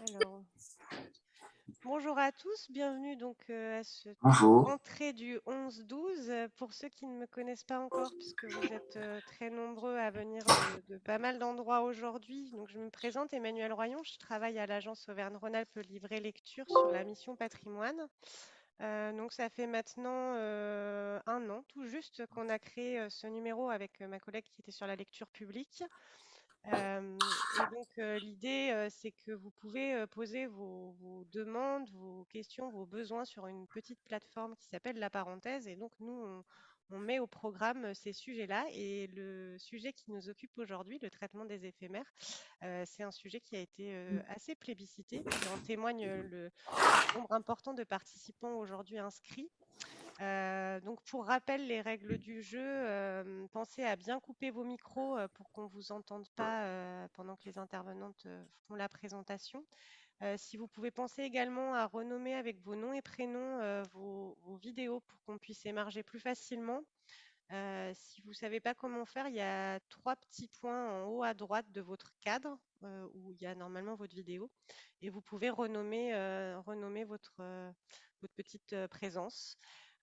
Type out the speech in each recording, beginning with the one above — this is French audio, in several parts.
Alors, bonjour à tous, bienvenue donc euh, à cette Bonjour. entrée du 11-12. Pour ceux qui ne me connaissent pas encore, puisque vous êtes euh, très nombreux à venir de, de pas mal d'endroits aujourd'hui, donc je me présente Emmanuel Royon, je travaille à l'agence Auvergne-Rhône-Alpes Livret Lecture sur la mission patrimoine. Euh, donc ça fait maintenant euh, un an tout juste qu'on a créé euh, ce numéro avec euh, ma collègue qui était sur la lecture publique. Et donc l'idée, c'est que vous pouvez poser vos, vos demandes, vos questions, vos besoins sur une petite plateforme qui s'appelle La Parenthèse. Et donc nous, on, on met au programme ces sujets-là. Et le sujet qui nous occupe aujourd'hui, le traitement des éphémères, euh, c'est un sujet qui a été euh, assez plébiscité. En témoigne euh, le nombre important de participants aujourd'hui inscrits. Euh, donc pour rappel, les règles du jeu, euh, pensez à bien couper vos micros euh, pour qu'on ne vous entende pas pendant que les intervenantes font la présentation. Si vous pouvez penser également à renommer avec vos noms et prénoms vos, vos vidéos pour qu'on puisse émarger plus facilement. Si vous ne savez pas comment faire, il y a trois petits points en haut à droite de votre cadre où il y a normalement votre vidéo et vous pouvez renommer, renommer votre, votre petite présence.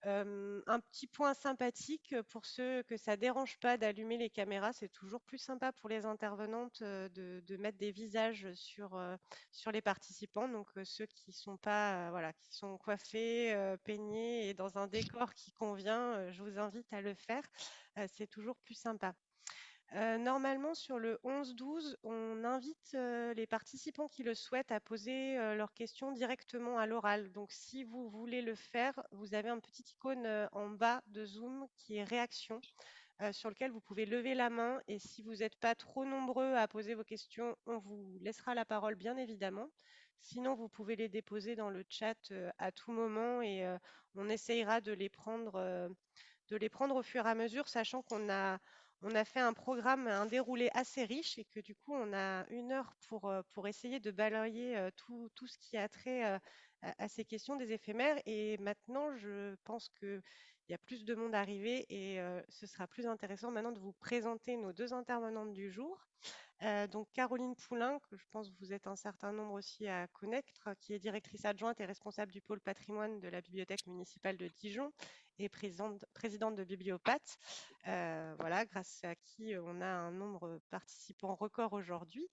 Euh, un petit point sympathique pour ceux que ça dérange pas d'allumer les caméras, c'est toujours plus sympa pour les intervenantes euh, de, de mettre des visages sur, euh, sur les participants. Donc ceux qui sont pas, voilà, qui sont coiffés, peignés et dans un décor qui convient, je vous invite à le faire. C'est toujours plus sympa. Normalement, sur le 11-12, on invite les participants qui le souhaitent à poser leurs questions directement à l'oral. Donc, si vous voulez le faire, vous avez un petit icône en bas de Zoom qui est réaction, sur lequel vous pouvez lever la main. Et si vous n'êtes pas trop nombreux à poser vos questions, on vous laissera la parole, bien évidemment. Sinon, vous pouvez les déposer dans le chat à tout moment et on essayera de les prendre, de les prendre au fur et à mesure, sachant qu'on a on a fait un programme, un déroulé assez riche et que du coup, on a une heure pour, euh, pour essayer de balayer euh, tout, tout ce qui a trait euh, à, ces questions des éphémères. Et maintenant, je pense qu'il y a plus de monde arrivé et ce sera plus intéressant maintenant de vous présenter nos deux intervenantes du jour. Donc Caroline Poulain, que je pense que vous êtes un certain nombre aussi à connaître, qui est directrice adjointe et responsable du pôle patrimoine de la bibliothèque municipale de Dijon et présidente, de Bibliopathe, euh, voilà, grâce à qui euh, on a un nombre participant record aujourd'hui.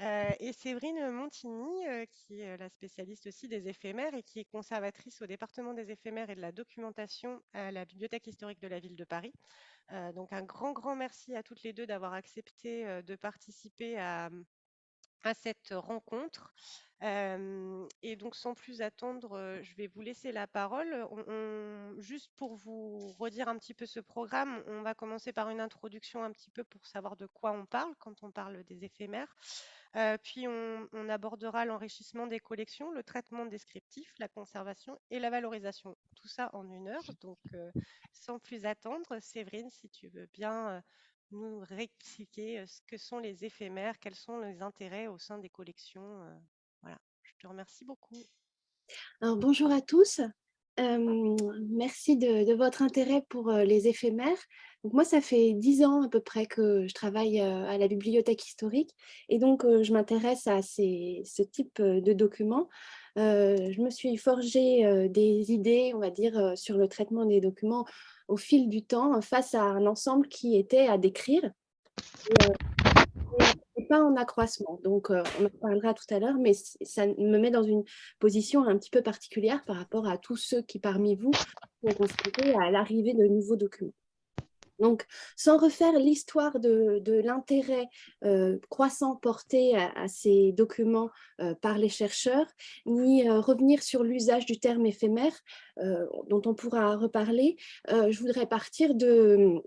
Euh, et Séverine Montigny, qui est la spécialiste aussi des éphémères et qui est conservatrice au département des éphémères et de la documentation à la Bibliothèque historique de la ville de Paris. Donc un grand, grand merci à toutes les deux d'avoir accepté de participer à, à cette rencontre. Euh, et donc, sans plus attendre, je vais vous laisser la parole. On- on- juste pour vous redire un petit peu ce programme, on va commencer par une introduction un petit peu pour savoir de quoi on parle quand on parle des éphémères. Euh, puis, on, on abordera l'enrichissement des collections, le traitement descriptif, la conservation et la valorisation. Tout ça en une heure. Donc, euh, sans plus attendre, Séverine, si tu veux bien nous réexpliquer ce que sont les éphémères, quels sont les intérêts au sein des collections. voilà, je te remercie beaucoup. Alors, bonjour à tous. Euh, merci de, de votre intérêt pour les éphémères. Donc, moi, ça fait dix ans à peu près que je travaille à la bibliothèque historique et donc je m'intéresse à ces, ce type de documents. Euh, je me suis forgé euh, des idées, on va dire, sur le traitement des documents au fil du temps face à un ensemble qui était à décrire. Et, euh, pas en accroissement. Donc, euh, on en parlera tout à l'heure, mais ça me met dans une position un petit peu particulière par rapport à tous ceux qui, parmi vous, sont confrontés à l'arrivée de nouveaux documents. Donc, sans refaire l'histoire de, l'intérêt euh, croissant porté à, ces documents euh, par les chercheurs, ni euh, revenir sur l'usage du terme éphémère, dont on pourra reparler, je voudrais partir de,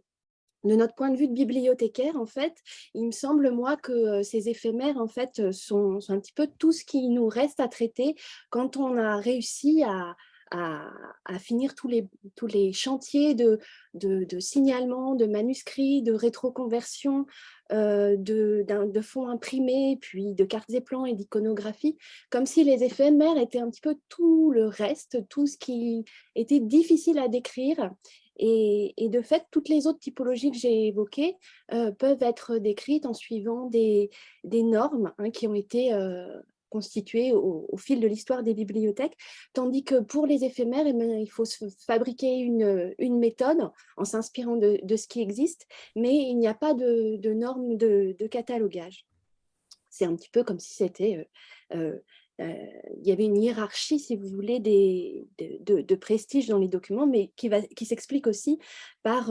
notre point de vue de bibliothécaire, en fait, il me semble, moi, que ces éphémères, en fait, sont un petit peu tout ce qui nous reste à traiter quand on a réussi à, à, finir tous les, tous les chantiers de, de, de signalement, de manuscrits, de rétroconversion, euh, de, de fonds imprimés, puis de cartes et plans et d'iconographie, comme si les éphémères étaient un petit peu tout le reste, tout ce qui était difficile à décrire. Et, et de fait, toutes les autres typologies que j'ai évoquées euh, peuvent être décrites en suivant des, des normes hein, qui ont été euh, constitué au, fil de l'histoire des bibliothèques, tandis que pour les éphémères, eh ben, il faut fabriquer une, méthode en s'inspirant de, ce qui existe, mais il n'y a pas de, normes de, catalogage. C'est un petit peu comme si c'était... Euh, euh, il y avait une hiérarchie, si vous voulez, de, prestige dans les documents, mais qui, qui s'explique aussi par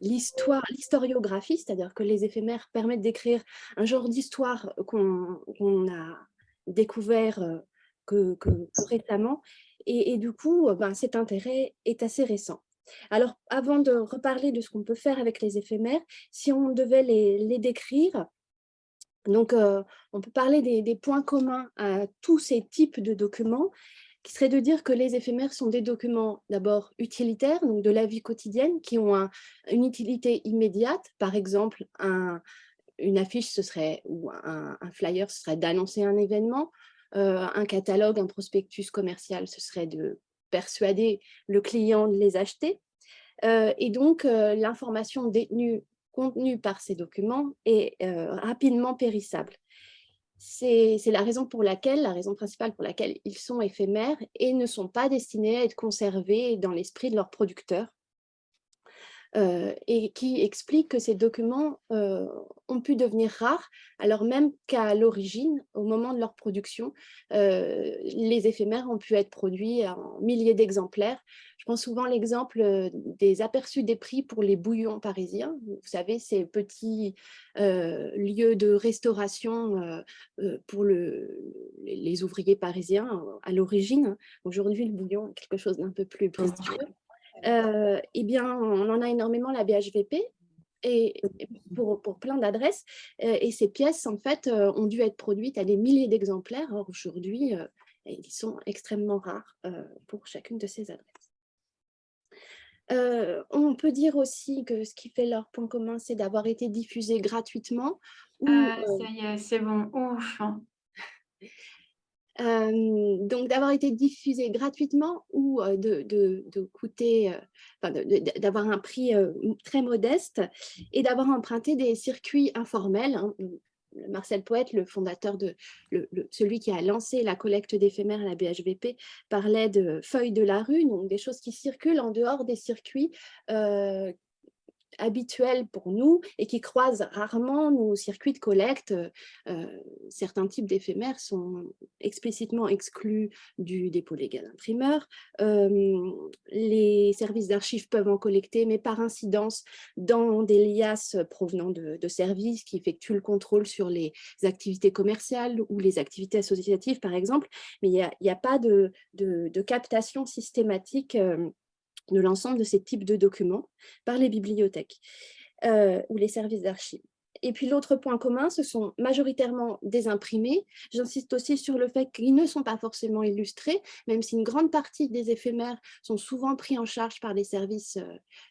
l'histoire, l'historiographie, c'est-à-dire que les éphémères permettent d'écrire un genre d'histoire qu'on a découvert euh, que, récemment, et, du coup, euh, ben, cet intérêt est assez récent. Alors, avant de reparler de ce qu'on peut faire avec les éphémères, si on devait les, décrire, donc euh, on peut parler des, des, points communs à tous ces types de documents, qui serait de dire que les éphémères sont des documents d'abord utilitaires, donc de la vie quotidienne, qui ont une utilité immédiate. Par exemple, une affiche ce serait, ou un, flyer, ce serait d'annoncer un événement. Euh, un catalogue, un prospectus commercial, ce serait de persuader le client de les acheter. Euh, et donc, euh, l'information détenue, contenue par ces documents est rapidement périssable. C'est la raison pour laquelle, la raison principale pour laquelle ils sont éphémères et ne sont pas destinés à être conservés dans l'esprit de leurs producteurs. Euh, et qui explique que ces documents euh, ont pu devenir rares, alors même qu'à l'origine, au moment de leur production, euh, les éphémères ont pu être produits en milliers d'exemplaires. Je prends souvent l'exemple des aperçus des prix pour les bouillons parisiens. Vous savez, ces petits lieux de restauration pour le, les ouvriers parisiens à l'origine. Aujourd'hui, le bouillon est quelque chose d'un peu plus prestigieux euh, eh bien, on en a énormément la BHVP, et pour, pour plein d'adresses. Euh, et ces pièces, en fait, euh, ont dû être produites à des milliers d'exemplaires. Or, aujourd'hui, ils sont extrêmement rares pour chacune de ces adresses. on peut dire aussi que ce qui fait leur point commun, c'est d'avoir été diffusés gratuitement. ah, ça y est, c'est bon, ouf donc d'avoir été diffusé gratuitement ou de, coûter, d'avoir un prix très modeste et d'avoir emprunté des circuits informels. Hein. Marcel Poète, le fondateur de celui qui a lancé la collecte d'éphémères à la BHVP, parlait de feuilles de la rue, donc des choses qui circulent en dehors des circuits habituels pour nous et qui croisent rarement nos circuits de collecte. Euh, certains types d'éphémères sont explicitement exclus du dépôt légal imprimeur. Euh, les services d'archives peuvent en collecter, mais par incidence dans des liasses provenant de, services qui effectuent le contrôle sur les activités commerciales ou les activités associatives, par exemple. Mais il n'y a, pas de, captation systématique euh, de l'ensemble de ces types de documents par les bibliothèques euh, ou les services d'archives. Et puis l'autre point commun, ce sont majoritairement des imprimés. J'insiste aussi sur le fait qu'ils ne sont pas forcément illustrés, même si une grande partie des éphémères sont souvent pris en charge par les services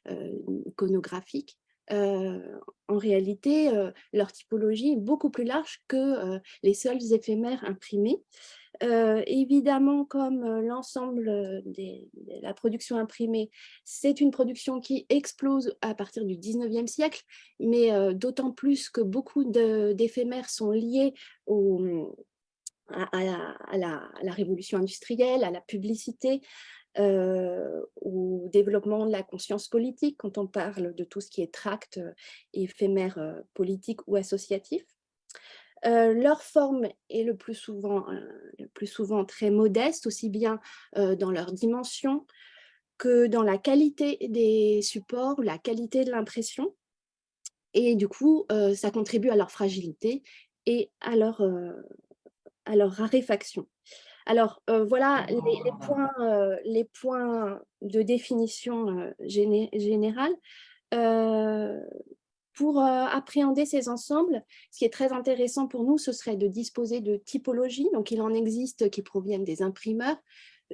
euh, en réalité, leur typologie est beaucoup plus large que les seuls éphémères imprimés. Évidemment, comme l'ensemble de la production imprimée, c'est une production qui explose à partir du 19e siècle, mais d'autant plus que beaucoup d'éphémères sont liés à, la, révolution industrielle, à la publicité, au développement de la conscience politique, quand on parle de tout ce qui est tract, éphémère politique ou associatif. Euh, leur forme est le plus, souvent, euh, le plus souvent très modeste, aussi bien euh, dans leur dimension que dans la qualité des supports, la qualité de l'impression. Et du coup, ça contribue à leur fragilité et à leur, à leur raréfaction. Alors, voilà les, points, les, points, de définition générale pour euh, appréhender ces ensembles, ce qui est très intéressant pour nous, ce serait de disposer de typologies. Donc, il en existe qui proviennent des imprimeurs.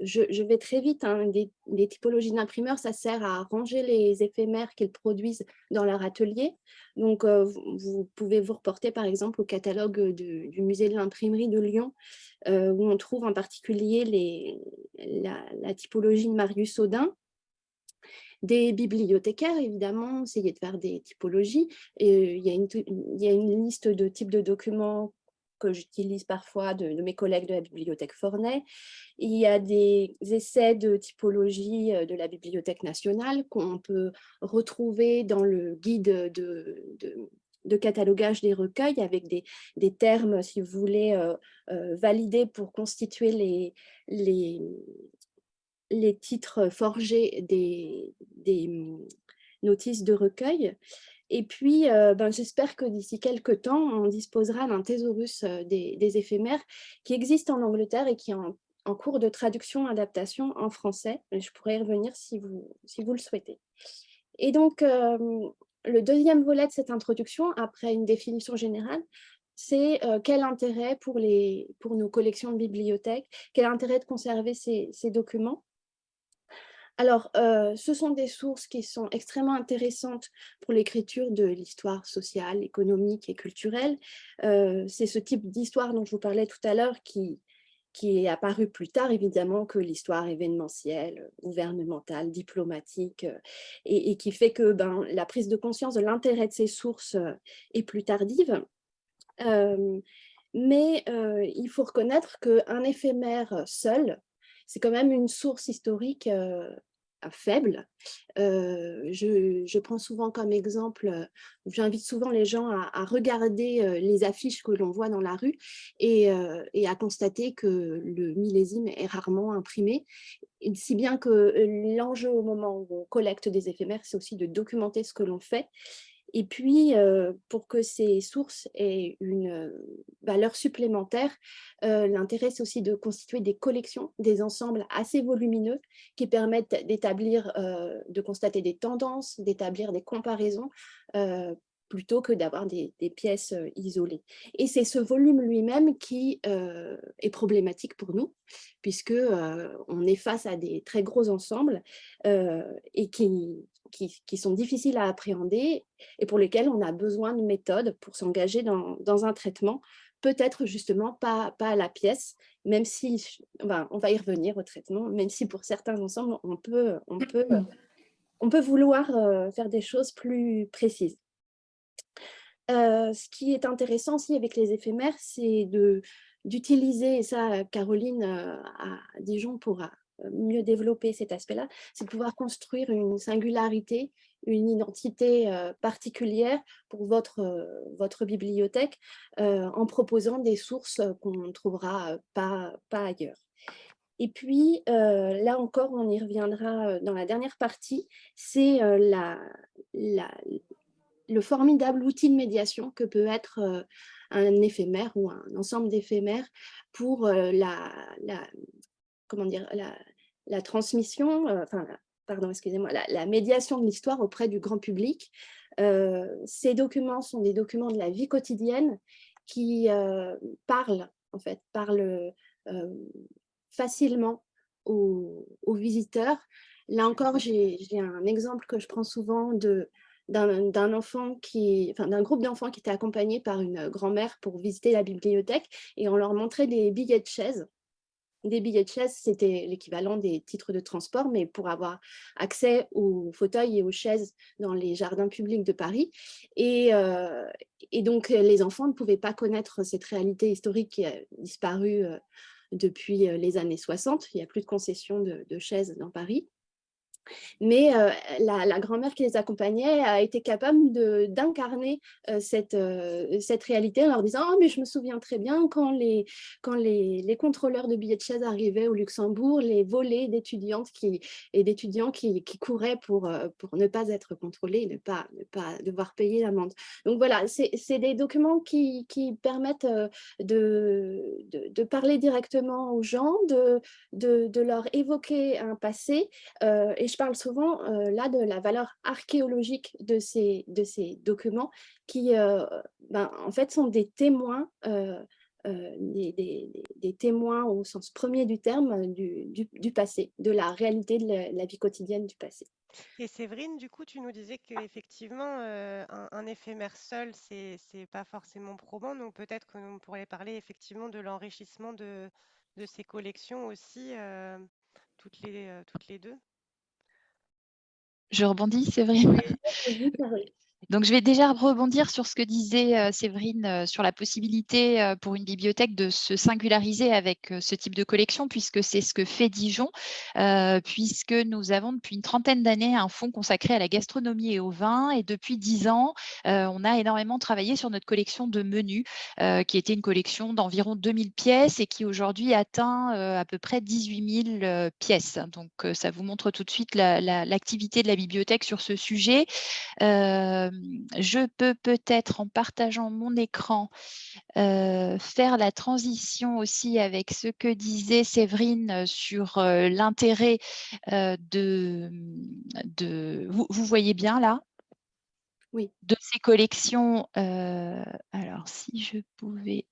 Je, vais très vite. Hein, des, typologies d'imprimeurs, ça sert à ranger les éphémères qu'ils produisent dans leur atelier. Donc, euh, vous, pouvez vous reporter par exemple au catalogue du musée de l'imprimerie de Lyon, euh, où on trouve en particulier la, typologie de Marius Audin, des bibliothécaires, évidemment, essayer de faire des typologies. Il y a une liste de types de documents que j'utilise parfois de, mes collègues de la bibliothèque Fornet. Il y a des essais de typologie de la Bibliothèque nationale qu'on peut retrouver dans le guide de, de catalogage des recueils avec des, des, termes, si vous voulez, validés pour constituer les, les, les titres forgés des, des mmh, notices de recueil. Et puis, euh, ben, j'espère que d'ici quelques temps, on disposera d'un thésaurus euh, des, éphémères qui existe en Angleterre et qui est en, cours de traduction, adaptation en français. Je pourrais y revenir si vous, le souhaitez. Et donc, euh, le deuxième volet de cette introduction, après une définition générale, c'est quel intérêt pour, nos collections de bibliothèques, quel intérêt de conserver ces documents? Alors, ce sont des sources qui sont extrêmement intéressantes pour l'écriture de l'histoire sociale, économique et culturelle. C'est ce type d'histoire dont je vous parlais tout à l'heure qui, qui est apparu plus tard, évidemment, que l'histoire événementielle, gouvernementale, diplomatique, et, qui fait que ben, la prise de conscience de l'intérêt de ces sources est plus tardive. mais il faut reconnaître qu'un éphémère seul, c'est quand même une source historique faible. je, prends souvent comme exemple, j'invite souvent les gens à, regarder les affiches que l'on voit dans la rue et, à constater que le millésime est rarement imprimé, si bien que l'enjeu au moment où on collecte des éphémères, c'est aussi de documenter ce que l'on fait et puis, pour que ces sources aient une valeur supplémentaire, l'intérêt, c'est aussi de constituer des collections, des ensembles assez volumineux qui permettent d'établir, de constater des tendances, d'établir des comparaisons, plutôt que d'avoir des, pièces isolées. Et c'est ce volume lui-même qui est problématique pour nous, puisque on est face à des très gros ensembles et qui, qui, sont difficiles à appréhender et pour lesquels on a besoin de méthodes pour s'engager dans, un traitement, peut-être justement pas, pas à la pièce, même si, on va y revenir au traitement, même si pour certains ensembles, on peut, on peut, on peut vouloir euh, faire des choses plus précises. Ce qui est intéressant aussi avec les éphémères, c'est d'utiliser, et ça Caroline euh, à Dijon pourra mieux développer cet aspect-là, c'est de pouvoir construire une singularité, une identité particulière pour votre, bibliothèque en proposant des sources qu'on ne trouvera pas, ailleurs. Et puis, là encore, on y reviendra dans la dernière partie, c'est la, le formidable outil de médiation que peut être un éphémère ou un ensemble d'éphémères pour la, la, comment dire, la, transmission, euh, enfin, pardon, excusez-moi, la, médiation de l'histoire auprès du grand public. Euh, ces documents sont des documents de la vie quotidienne qui euh, parlent, en fait, parlent facilement aux, visiteurs. Là encore, j'ai un exemple que je prends souvent de d'un enfant qui, enfin groupe d'enfants qui était accompagné par une grand-mère pour visiter la bibliothèque et on leur montrait des billets de chaise des billets de chaise, c'était l'équivalent des titres de transport, mais pour avoir accès aux fauteuils et aux chaises dans les jardins publics de Paris. Et, euh, donc, les enfants ne pouvaient pas connaître cette réalité historique qui a disparu euh, depuis euh, les années 60. Il n'y a plus de concession de chaises dans Paris. Mais la, grand-mère qui les accompagnait a été capable d'incarner cette, cette réalité en leur disant oh, mais je me souviens très bien quand les, quand les, les contrôleurs de billets de chaise arrivaient au Luxembourg, les volets d'étudiantes et d'étudiants qui, qui, couraient pour, pour ne pas être contrôlés, ne pas, ne pas devoir payer l'amende. Donc voilà, c'est des documents qui, qui permettent de, de, parler directement aux gens, de, de, leur évoquer un passé je parle souvent euh, là de la valeur archéologique de ces, documents qui, euh, ben, en fait, sont des témoins, euh, des, témoins au sens premier du terme du, passé, de la réalité de la, vie quotidienne du passé. Et Séverine, du coup, tu nous disais qu'effectivement, un, un, éphémère seul, c'est pas forcément probant, donc peut-être que nous pourrions parler effectivement de l'enrichissement de, ces collections aussi, toutes les deux. Je rebondis, c'est vrai. Donc, je vais déjà rebondir sur ce que disait euh, Séverine euh, sur la possibilité euh, pour une bibliothèque de se singulariser avec ce type de collection, puisque c'est ce que fait Dijon, puisque nous avons depuis une trentaine d'années un fonds consacré à la gastronomie et au vin. Et depuis dix ans, on a énormément travaillé sur notre collection de menus, qui était une collection d'environ 2000 pièces et qui aujourd'hui atteint à peu près 18 000 pièces. Donc, ça vous montre tout de suite l'activité de la bibliothèque sur ce sujet je peux peut-être, en partageant mon écran, faire la transition aussi avec ce que disait Séverine sur l'intérêt de, de... Vous, voyez bien là? Oui. De ces collections. alors, si je pouvais...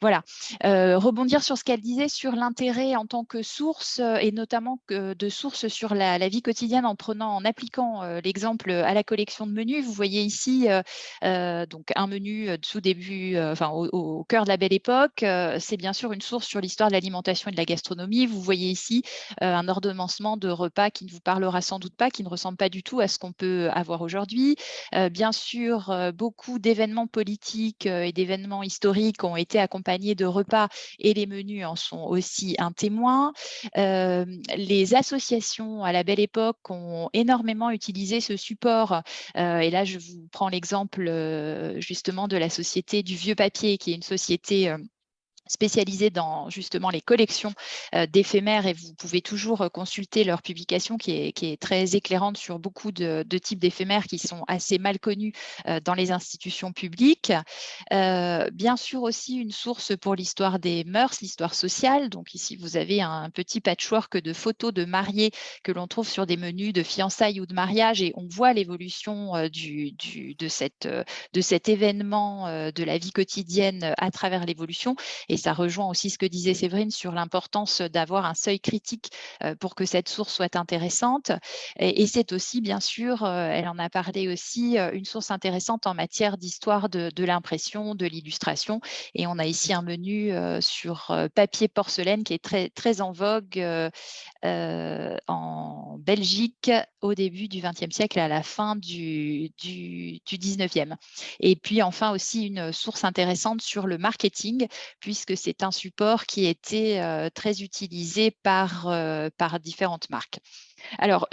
Voilà, rebondir sur ce qu'elle disait sur l'intérêt en tant que source et notamment de source sur la, vie quotidienne en prenant, en appliquant l'exemple à la collection de menus. Vous voyez ici donc un menu tout début, enfin au, cœur de la belle époque. C'est bien sûr une source sur l'histoire de l'alimentation et de la gastronomie. Vous voyez ici un ordonnancement de repas qui ne vous parlera sans doute pas, qui ne ressemble pas du tout à ce qu'on peut avoir aujourd'hui. bien sûr, beaucoup d'événements politiques et d'événements historiques ont été accompagnés de repas et les menus en sont aussi un témoin. les associations à la belle époque ont énormément utilisé ce support. et là, je vous prends l'exemple justement de la société du vieux papier, qui est une société spécialisés dans justement les collections euh, d'éphémères et vous pouvez toujours euh, consulter leur publication qui est, qui est très éclairante sur beaucoup de, types d'éphémères qui sont assez mal connus euh, dans les institutions publiques. bien sûr aussi une source pour l'histoire des mœurs, l'histoire sociale. Donc ici, vous avez un petit patchwork de photos de mariés que l'on trouve sur des menus de fiançailles ou de mariage et on voit l'évolution du, du, de, cette, de cet événement de la vie quotidienne à travers l'évolution. Ça rejoint aussi ce que disait Séverine sur l'importance d'avoir un seuil critique pour que cette source soit intéressante. Et, c'est aussi, bien sûr, elle en a parlé aussi, une source intéressante en matière d'histoire de, l'impression, de l'illustration. Et on a ici un menu sur papier porcelaine qui est très, très en vogue en Belgique au début du XXe siècle et à la fin du, du, du 19e. Et puis enfin aussi une source intéressante sur le marketing, puisque c'est un support qui était très utilisé par, par différentes marques. Alors,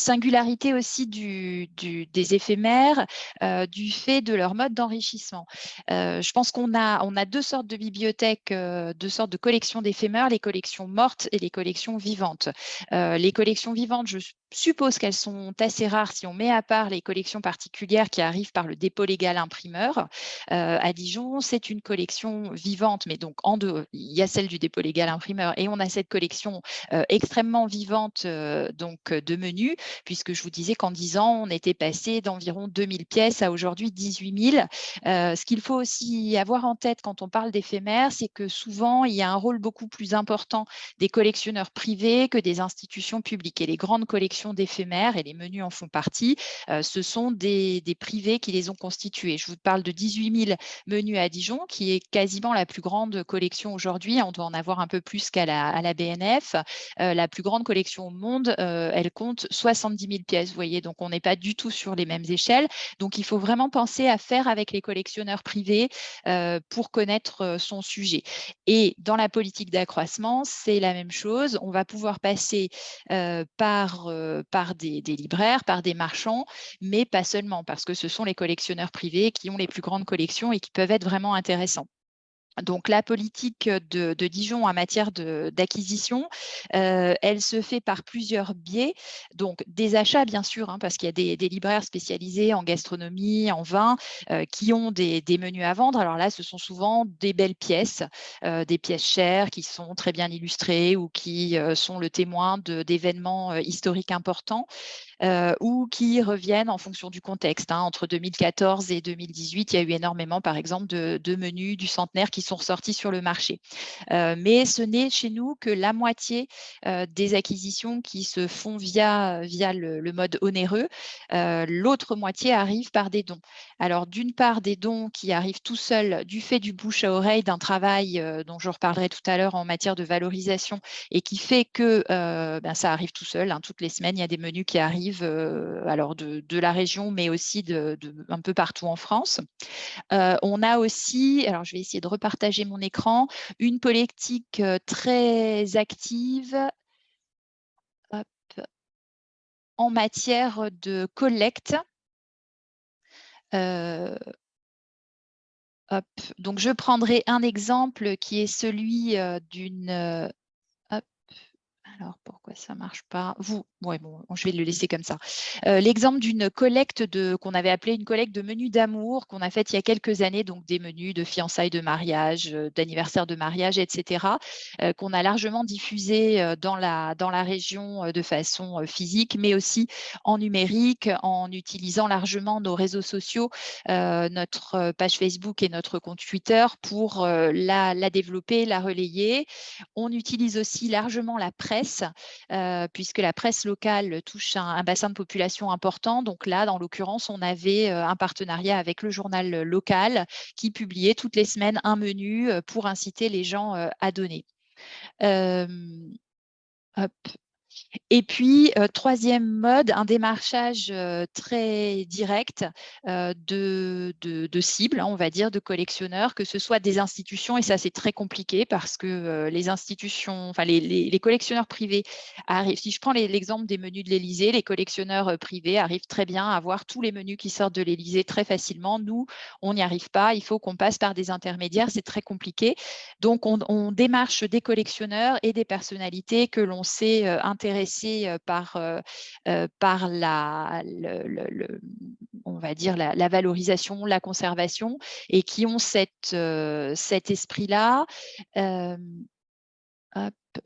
singularité aussi des éphémères, euh, du fait de leur mode d'enrichissement. Euh, je pense qu'on a, on a deux sortes de bibliothèques, euh, deux sortes de collections d'éphémères, les collections mortes et les collections vivantes. les collections vivantes, je suppose qu'elles sont assez rares si on met à part les collections particulières qui arrivent par le dépôt légal imprimeur. à Dijon, c'est une collection vivante, mais donc en deux, il y a celle du dépôt légal imprimeur et on a cette collection extrêmement vivante donc de menus puisque je vous disais qu'en 10 ans, on était passé d'environ 2000 pièces à aujourd'hui 18 000. Euh, ce qu'il faut aussi avoir en tête quand on parle d'éphémères, c'est que souvent, il y a un rôle beaucoup plus important des collectionneurs privés que des institutions publiques. Et les grandes collections d'éphémères, et les menus en font partie, euh, ce sont des, privés qui les ont constitués. Je vous parle de 18 000 menus à Dijon, qui est quasiment la plus grande collection aujourd'hui. On doit en avoir un peu plus qu'à la, BNF. Euh, la plus grande collection au monde, elle compte 70 000 pièces, vous voyez, donc on n'est pas du tout sur les mêmes échelles. Donc, il faut vraiment penser à faire avec les collectionneurs privés euh, pour connaître euh, son sujet. Et dans la politique d'accroissement, c'est la même chose. On va pouvoir passer euh, par, des, libraires, par des marchands, mais pas seulement, parce que ce sont les collectionneurs privés qui ont les plus grandes collections et qui peuvent être vraiment intéressants. Donc, la politique de, Dijon en matière d'acquisition, euh, elle se fait par plusieurs biais. Donc, des achats, bien sûr, hein, parce qu'il y a des, libraires spécialisés en gastronomie, en vin, euh, qui ont des, menus à vendre. Alors là, ce sont souvent des belles pièces, euh, des pièces chères qui sont très bien illustrées ou qui sont le témoin d'événements historiques importants. Ou qui reviennent en fonction du contexte. Hein. Entre 2014 et 2018, il y a eu énormément, par exemple, de, menus du centenaire qui sont ressortis sur le marché. mais ce n'est chez nous que la moitié des acquisitions qui se font via, via le, mode onéreux. L'autre moitié arrive par des dons. Alors, d'une part, des dons qui arrivent tout seuls du fait du bouche à oreille d'un travail dont je reparlerai tout à l'heure en matière de valorisation et qui fait que ben, ça arrive tout seul. Hein. Toutes les semaines, il y a des menus qui arrivent alors de, la région, mais aussi de, un peu partout en France. on a aussi, alors je vais essayer de repartager mon écran, une politique très active en matière de collecte. Donc, je prendrai un exemple qui est celui d'une alors, pourquoi ça ne marche pas? Vous, bon, je vais le laisser comme ça. Euh, l'exemple d'une collecte qu'on avait appelée une collecte de menus d'amour qu'on a faite il y a quelques années, donc des menus de fiançailles de mariage, euh, d'anniversaire de mariage, etc., euh, qu'on a largement diffusé dans la, dans la région de façon physique, mais aussi en numérique, en utilisant largement nos réseaux sociaux, notre page Facebook et notre compte Twitter pour la, la développer, la relayer. On utilise aussi largement la presse puisque la presse locale touche un, bassin de population important. Donc là, dans l'occurrence, on avait un partenariat avec le journal local qui publiait toutes les semaines un menu pour inciter les gens à donner. Et puis, euh, troisième mode, un démarchage euh, très direct euh, de, de, cibles, hein, on va dire, de collectionneurs, que ce soit des institutions, et ça c'est très compliqué parce que les institutions, enfin les, collectionneurs privés arrivent, si je prends l'exemple des menus de l'Élysée, les collectionneurs privés arrivent très bien à voir tous les menus qui sortent de l'Élysée très facilement. Nous, on n'y arrive pas, il faut qu'on passe par des intermédiaires, c'est très compliqué. Donc, on, on, démarche des collectionneurs et des personnalités que l'on sait intéresser par, la, on va dire la, valorisation, la conservation, et qui ont cet esprit-là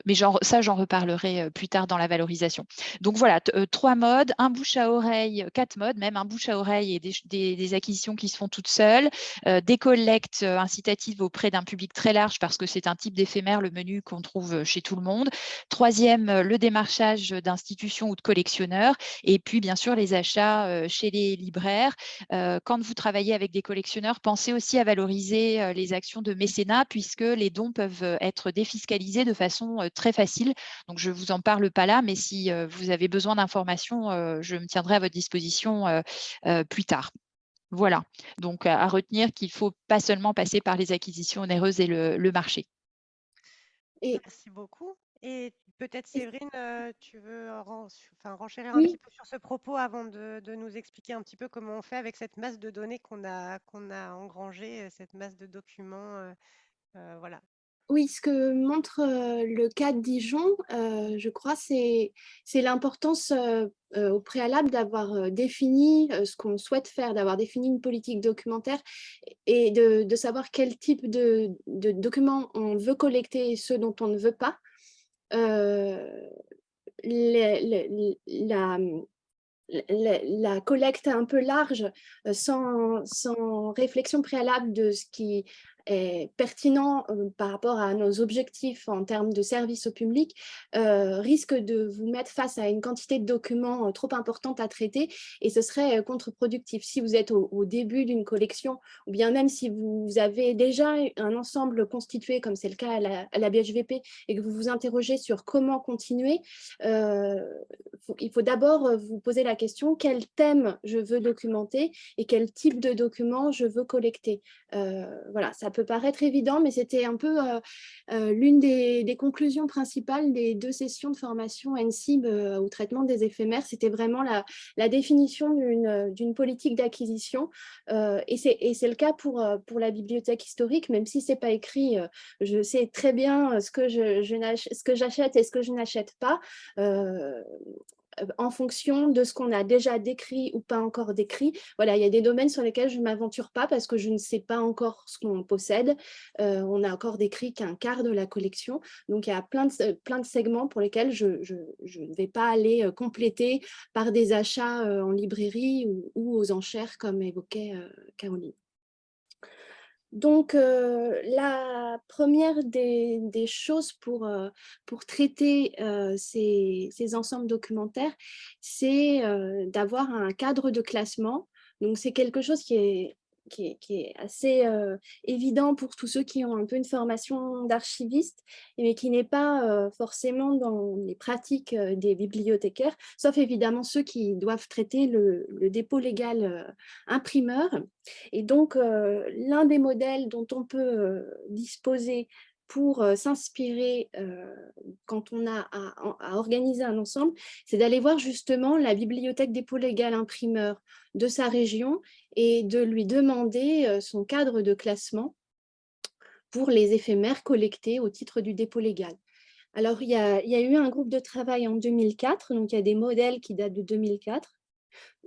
mais ça, j'en reparlerai plus tard dans la valorisation. Donc voilà, trois modes, un bouche à oreille, quatre modes, même un bouche à oreille et des, acquisitions qui se font toutes seules, des collectes incitatives auprès d'un public très large parce que c'est un type d'éphémère, le menu qu'on trouve chez tout le monde. Troisième, le démarchage d'institutions ou de collectionneurs. Et puis, bien sûr, les achats chez les libraires. Quand vous travaillez avec des collectionneurs, pensez aussi à valoriser les actions de mécénat puisque les dons peuvent être défiscalisés de façon très facile. Donc, je ne vous en parle pas là, mais si vous avez besoin d'informations, je me tiendrai à votre disposition plus tard. Voilà, donc à, retenir qu'il ne faut pas seulement passer par les acquisitions onéreuses et le, marché. Et... Merci beaucoup. Et peut-être Séverine, tu veux enfin, renchérir un petit peu sur ce propos avant de, nous expliquer un petit peu comment on fait avec cette masse de données qu'on a, qu'on a engrangée, cette masse de documents. voilà, oui, ce que montre le cas de Dijon, je crois, c'est l'importance au préalable d'avoir défini ce qu'on souhaite faire, d'avoir défini une politique documentaire et de, savoir quel type de, documents on veut collecter et ceux dont on ne veut pas. la, collecte un peu large, sans, réflexion préalable de ce qui est pertinent par rapport à nos objectifs en termes de service au public risque de vous mettre face à une quantité de documents trop importante à traiter et ce serait contre-productif. Si vous êtes au, début d'une collection ou bien même si vous avez déjà un ensemble constitué comme c'est le cas à la, BHVP et que vous vous interrogez sur comment continuer, il faut d'abord vous poser la question quel thème je veux documenter et quel type de documents je veux collecter. voilà, ça peut paraître évident, mais c'était un peu euh, euh, l'une des, conclusions principales des deux sessions de formation NCIB euh, au traitement des éphémères. C'était vraiment la, définition d'une politique d'acquisition. et c'est le cas pour, la bibliothèque historique, même si ce n'est pas écrit, je sais très bien ce que j'achète et ce que je n'achète pas en fonction de ce qu'on a déjà décrit ou pas encore décrit. Voilà, il y a des domaines sur lesquels je ne m'aventure pas parce que je ne sais pas encore ce qu'on possède. Euh, on n'a encore décrit qu'un quart de la collection. Donc, il y a plein de, segments pour lesquels je, ne vais pas aller compléter par des achats en librairie ou aux enchères comme évoquait Caroline. Donc, euh, la première des, choses pour, euh, pour traiter euh, ces, ces, ensembles documentaires, c'est d'avoir un cadre de classement. Donc, c'est quelque chose qui est qui est, assez évident pour tous ceux qui ont un peu une formation d'archiviste, mais qui n'est pas forcément dans les pratiques des bibliothécaires, sauf évidemment ceux qui doivent traiter le dépôt légal imprimeur. Et donc, l'un des modèles dont on peut disposer pour s'inspirer quand on a à, organiser un ensemble, c'est d'aller voir justement la bibliothèque dépôt légal imprimeur de sa région et de lui demander son cadre de classement pour les éphémères collectés au titre du dépôt légal. Alors, il y, a, il y a eu un groupe de travail en 2004, donc il y a des modèles qui datent de 2004,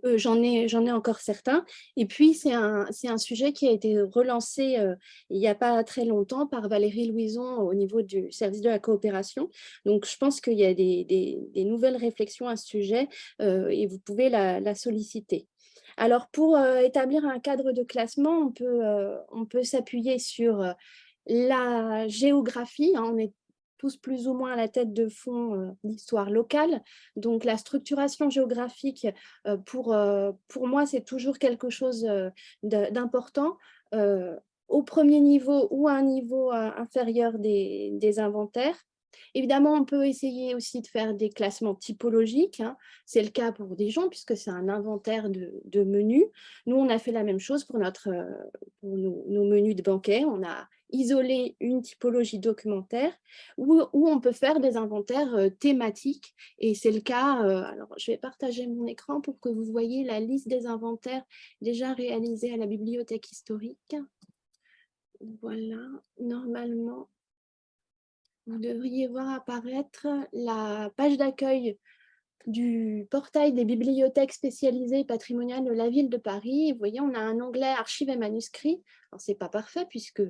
euh, j'en ai, ai encore certains. Et puis, c'est un, un, sujet qui a été relancé euh, il n'y a pas très longtemps par Valérie Louison au niveau du service de la coopération. Donc, je pense qu'il y a des, des, nouvelles réflexions à ce sujet euh, et vous pouvez la, solliciter. Alors, pour établir un cadre de classement, on peut, on peut s'appuyer sur la géographie. Hein. on est tous plus ou moins à la tête de fond euh, l'histoire locale. Donc la structuration géographique, euh, pour, euh, pour moi, c'est toujours quelque chose d'important au premier niveau ou à un niveau inférieur des, inventaires. Évidemment, on peut essayer aussi de faire des classements typologiques. Hein. C'est le cas pour gens puisque c'est un inventaire de, menus. Nous, on a fait la même chose pour, notre, pour nos, menus de banquet. On a isoler une typologie documentaire où, on peut faire des inventaires euh, thématiques. Et c'est le cas, euh, alors je vais partager mon écran pour que vous voyez la liste des inventaires déjà réalisés à la bibliothèque historique. Voilà, normalement, vous devriez voir apparaître la page d'accueil du portail des bibliothèques spécialisées patrimoniales de la ville de Paris. Vous voyez, on a un onglet archives et manuscrits. Alors, ce n'est pas parfait puisque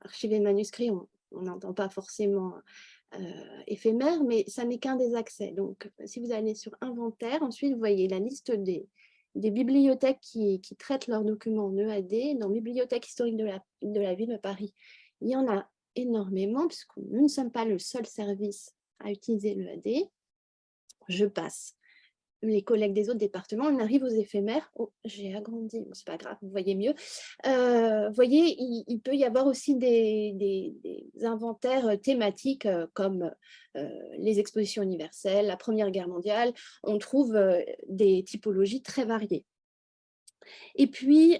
archiver manuscrits, on n'entend pas forcément euh, éphémère, mais ça n'est qu'un des accès. Donc, si vous allez sur inventaire, ensuite, vous voyez la liste des, des bibliothèques qui, traitent leurs documents en EAD. Dans Bibliothèque historique de la, de la ville de Paris, il y en a énormément, puisque nous ne sommes pas le seul service à utiliser l'EAD. Je passe les collègues des autres départements, on arrive aux éphémères. Oh, j'ai agrandi, c'est pas grave, vous voyez mieux. Euh, vous voyez, il, peut y avoir aussi des, inventaires euh, thématiques euh, comme les expositions universelles, la Première Guerre mondiale. On trouve des typologies très variées. Et puis,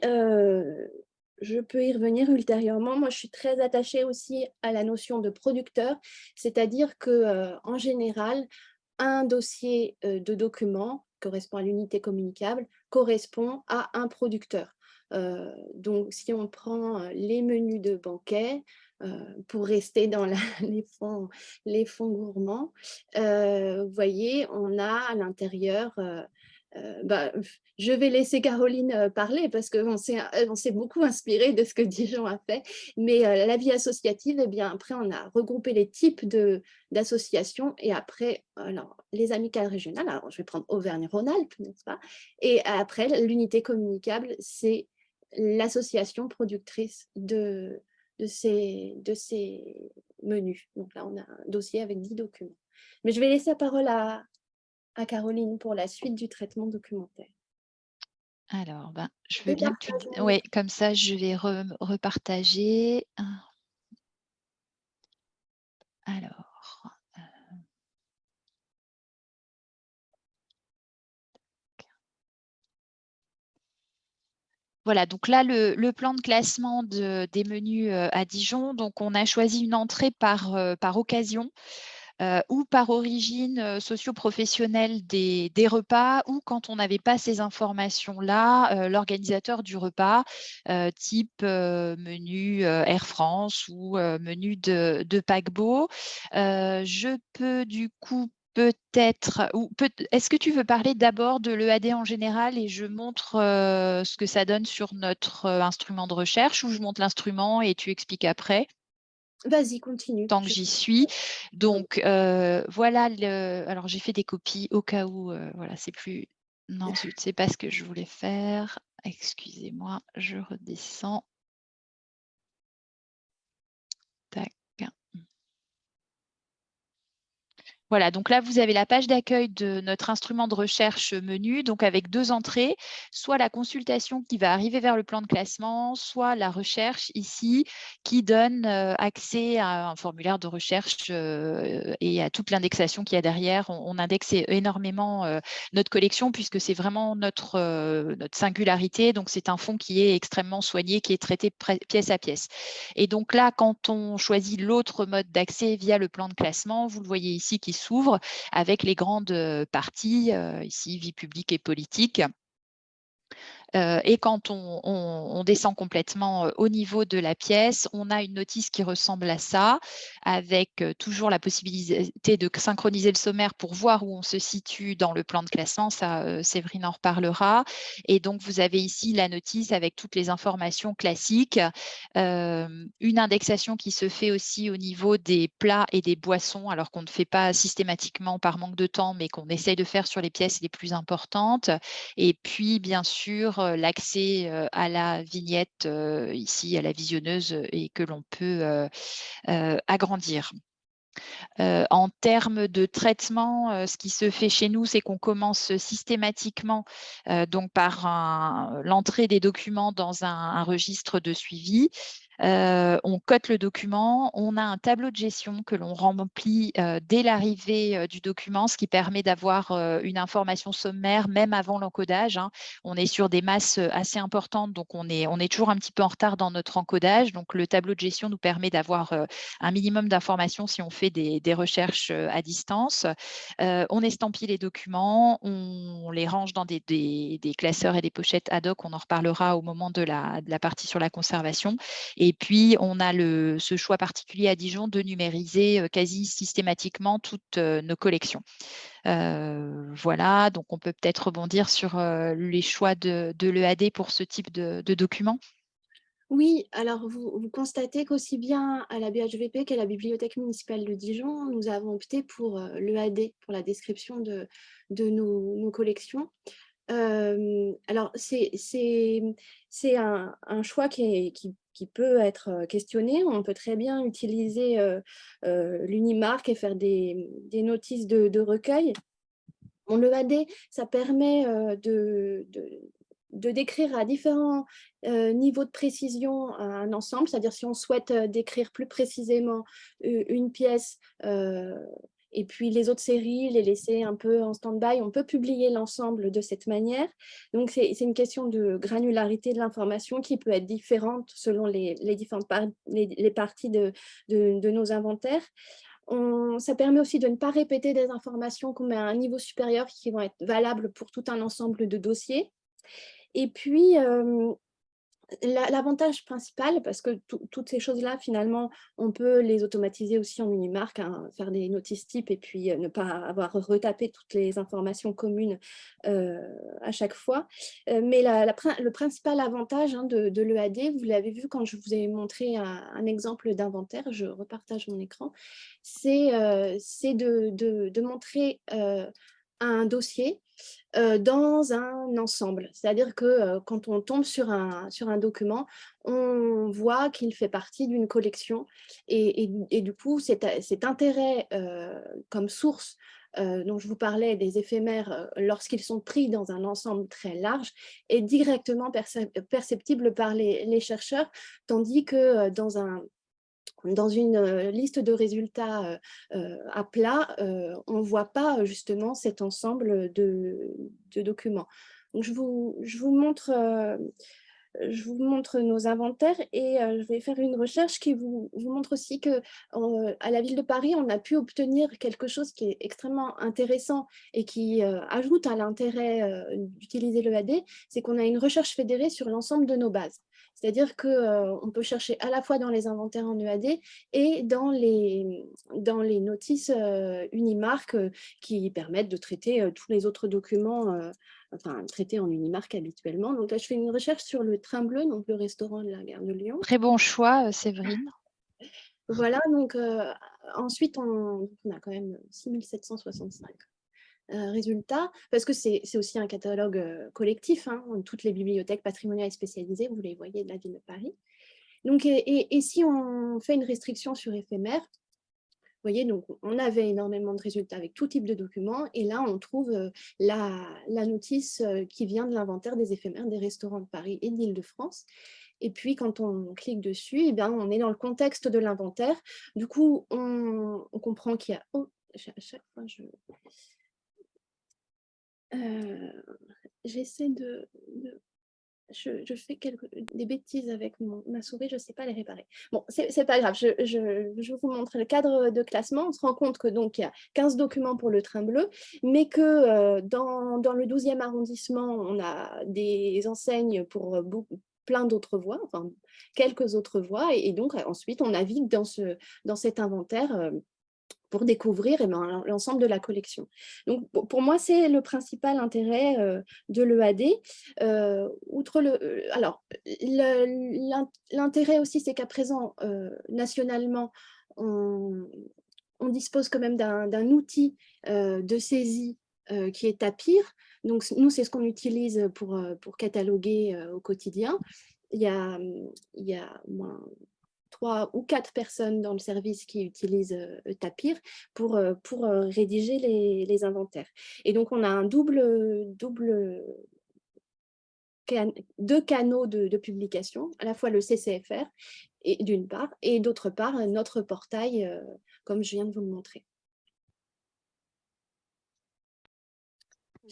je peux y revenir ultérieurement. Moi, je suis très attachée aussi à la notion de producteur, c'est-à-dire que en général, un dossier euh, de documents correspond à l'unité communicable, correspond à un producteur. Euh, donc, si on prend euh, les menus de banquet, pour rester dans les fonds gourmands, vous voyez, on a à l'intérieur euh, bah, je vais laisser Caroline euh, parler parce qu'on s'est beaucoup inspiré de ce que Dijon a fait. Mais euh, la vie associative, eh bien, après, on a regroupé les types d'associations et après, alors, les amicales régionales, alors je vais prendre Auvergne-Rhône-Alpes, n'est-ce pas? Et après, l'unité communicable, c'est l'association productrice de, de, ces, de ces menus. Donc là, on a un dossier avec 10 documents. Mais je vais laisser la parole à, à Caroline pour la suite du traitement documentaire. Alors, ben, je veux bien que tu... Oui, comme ça, je vais repartager. Alors... Euh. Voilà, donc là, le, plan de classement des menus euh, à Dijon, donc on a choisi une entrée par, euh, par occasion. Euh, ou par origine euh, socio-professionnelle des, repas, ou quand on n'avait pas ces informations-là, euh, l'organisateur du repas, type menu Air France ou menu de, de paquebot. je peux du coup peut-être, ou est-ce que tu veux parler d'abord de l'EAD en général et je montre ce que ça donne sur notre instrument de recherche ou je montre l'instrument et tu expliques après? Vas-y, continue. Tant que j'y suis. Donc, euh, voilà, le... alors j'ai fait des copies au cas où, voilà, c'est plus... Non, je ne sais pas ce que je voulais faire. Excusez-moi, je redescends. Voilà, donc là, vous avez la page d'accueil de notre instrument de recherche menu, donc avec deux entrées, soit la consultation qui va arriver vers le plan de classement, soit la recherche ici qui donne euh, accès à un formulaire de recherche euh, et à toute l'indexation qu'il y a derrière. On, indexe énormément euh, notre collection puisque c'est vraiment notre, singularité. Donc, c'est un fonds qui est extrêmement soigné, qui est traité pièce à pièce. Et donc là, quand on choisit l'autre mode d'accès via le plan de classement, vous le voyez ici qui s'ouvre avec les grandes parties, ici vie publique et politique, euh, et quand on, descend complètement euh, au niveau de la pièce, on a une notice qui ressemble à ça, avec euh, toujours la possibilité de synchroniser le sommaire pour voir où on se situe dans le plan de classement. Ça, Séverine en reparlera. Et donc, vous avez ici la notice avec toutes les informations classiques. une indexation qui se fait aussi au niveau des plats et des boissons, alors qu'on ne fait pas systématiquement par manque de temps, mais qu'on essaye de faire sur les pièces les plus importantes. Et puis, bien sûr, euh, l'accès euh, à la vignette euh, ici, à la visionneuse, et que l'on peut agrandir. en termes de traitement, ce qui se fait chez nous, c'est qu'on commence systématiquement donc par l'entrée des documents dans un, registre de suivi euh, on cote le document, on a un tableau de gestion que l'on remplit euh, dès l'arrivée euh, du document, ce qui permet d'avoir une information sommaire même avant l'encodage. Hein. On est sur des masses assez importantes, donc on est, toujours un petit peu en retard dans notre encodage. Donc le tableau de gestion nous permet d'avoir un minimum d'informations si on fait des, recherches à distance. on estampille les documents, on les range dans des, classeurs et des pochettes ad hoc, on en reparlera au moment de la, partie sur la conservation. Puis, on a ce choix particulier à Dijon de numériser quasi systématiquement toutes nos collections. Voilà, donc on peut peut-être rebondir sur les choix de, l'EAD pour ce type de, document. Oui, alors vous, constatez qu'aussi bien à la BHVP qu'à la Bibliothèque municipale de Dijon, nous avons opté pour l'EAD, pour la description de, nos, collections alors, c'est un, choix qui, qui, qui, peut être questionné. On peut très bien utiliser l'Unimark et faire des, des notices de, recueil. le l'EAD, ça permet de, de, de, décrire à différents niveaux de précision un ensemble, c'est-à-dire si on souhaite décrire plus précisément une pièce, et puis les autres séries, les laisser un peu en stand-by. On peut publier l'ensemble de cette manière. Donc, c'est une question de granularité de l'information qui peut être différente selon les, différentes les, parties de, de, nos inventaires. On, ça permet aussi de ne pas répéter des informations qu'on met à un niveau supérieur qui vont être valables pour tout un ensemble de dossiers. Et puis, euh, L'avantage principal, parce que toutes ces choses-là, finalement, on peut les automatiser aussi en Unimark, hein, faire des notices types et puis euh, ne pas avoir retapé toutes les informations communes euh, à chaque fois. Euh, mais le principal avantage hein, de, l'EAD, vous l'avez vu quand je vous ai montré un, exemple d'inventaire, je repartage mon écran, c'est de, montrer un dossier dans un ensemble. C'est-à-dire que quand on tombe sur un, sur un document, on voit qu'il fait partie d'une collection et, du coup, cet, intérêt comme source dont je vous parlais des éphémères lorsqu'ils sont pris dans un ensemble très large est directement perceptible par les chercheurs, tandis que dans un dans une liste de résultats à plat, on ne voit pas justement cet ensemble de, documents. Donc, je, vous, montre, nos inventaires et je vais faire une recherche qui vous, montre aussi qu'à la ville de Paris, on a pu obtenir quelque chose qui est extrêmement intéressant et qui ajoute à l'intérêt d'utiliser l'EAD, c'est qu'on a une recherche fédérée sur l'ensemble de nos bases. C'est-à-dire qu'on peut chercher à la fois dans les inventaires en EAD et dans les, dans les notices Unimark qui permettent de traiter tous les autres documents, enfin traités en Unimark habituellement. Donc là, je fais une recherche sur le Train Bleu, donc le restaurant de la gare de Lyon. Très bon choix, Séverine. Voilà, donc ensuite, on, on, a quand même 6765 résultats, parce que c'est aussi un catalogue collectif, hein, toutes les bibliothèques patrimoniales et spécialisées, vous les voyez de la ville de Paris. Donc, et, si on fait une restriction sur éphémère, vous voyez, donc on avait énormément de résultats avec tout type de documents, et là on trouve la, la, notice qui vient de l'inventaire des éphémères des restaurants de Paris et d'Île-de-France. Et puis, quand on clique dessus, eh bien, on est dans le contexte de l'inventaire. Du coup, on, comprend qu'il y a... Oh, chaque fois, je... Euh, j'essaie de, Je, fais quelques, des bêtises avec ma souris, je ne sais pas les réparer. Bon, c'est pas grave, je, vous montre le cadre de classement. On se rend compte que donc il y a 15 documents pour le train bleu, mais que euh, dans, le 12e arrondissement, on a des enseignes pour euh, plein d'autres voies, enfin quelques autres voies, et, donc ensuite on navigue dans, ce, dans cet inventaire pour découvrir eh ben, l'ensemble de la collection. Donc, pour moi, c'est le principal intérêt euh, de l'EAD. Euh, euh, alors, l'intérêt aussi, c'est qu'à présent, nationalement, on, dispose quand même d'un outil de saisie qui est Tapir. Donc, nous, c'est ce qu'on utilise pour, pour cataloguer au quotidien. Il y a, il y a trois ou quatre personnes dans le service qui utilisent euh, Tapir pour, pour rédiger les, inventaires. Et donc, on a un double, double deux canaux de, publication, à la fois le CCFR d'une part, et d'autre part notre portail, comme je viens de vous le montrer.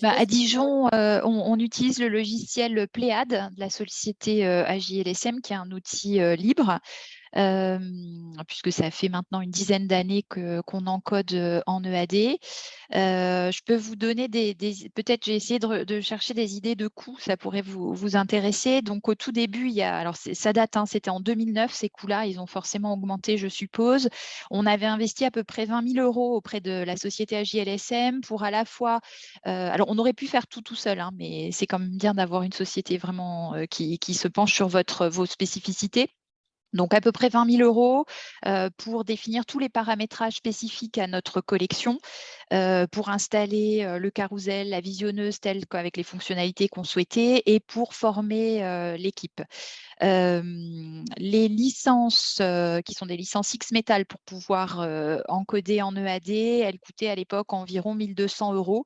Bah, à Dijon, on, utilise le logiciel Pléade de la société AJLSM, qui est un outil libre puisque ça fait maintenant une dizaine d'années qu'on encode en EAD. je peux vous donner des, peut-être j'ai essayé de, chercher des idées de coûts, ça pourrait vous, intéresser. Donc au tout début, alors ça date, hein, c'était en 2009, ces coûts-là, ils ont forcément augmenté, je suppose. On avait investi à peu près 20 000 euros auprès de la société AJLSM pour à la fois, alors on aurait pu faire tout tout seul, hein, mais c'est quand même bien d'avoir une société vraiment qui, qui se penche sur votre, vos spécificités. Donc à peu près 20 000 euros pour définir tous les paramétrages spécifiques à notre collection, pour installer le carrousel, la visionneuse telle qu'avec les fonctionnalités qu'on souhaitait et pour former l'équipe. les licences qui sont des licences X-Metal pour pouvoir encoder en EAD, elles coûtaient à l'époque environ 1200 euros.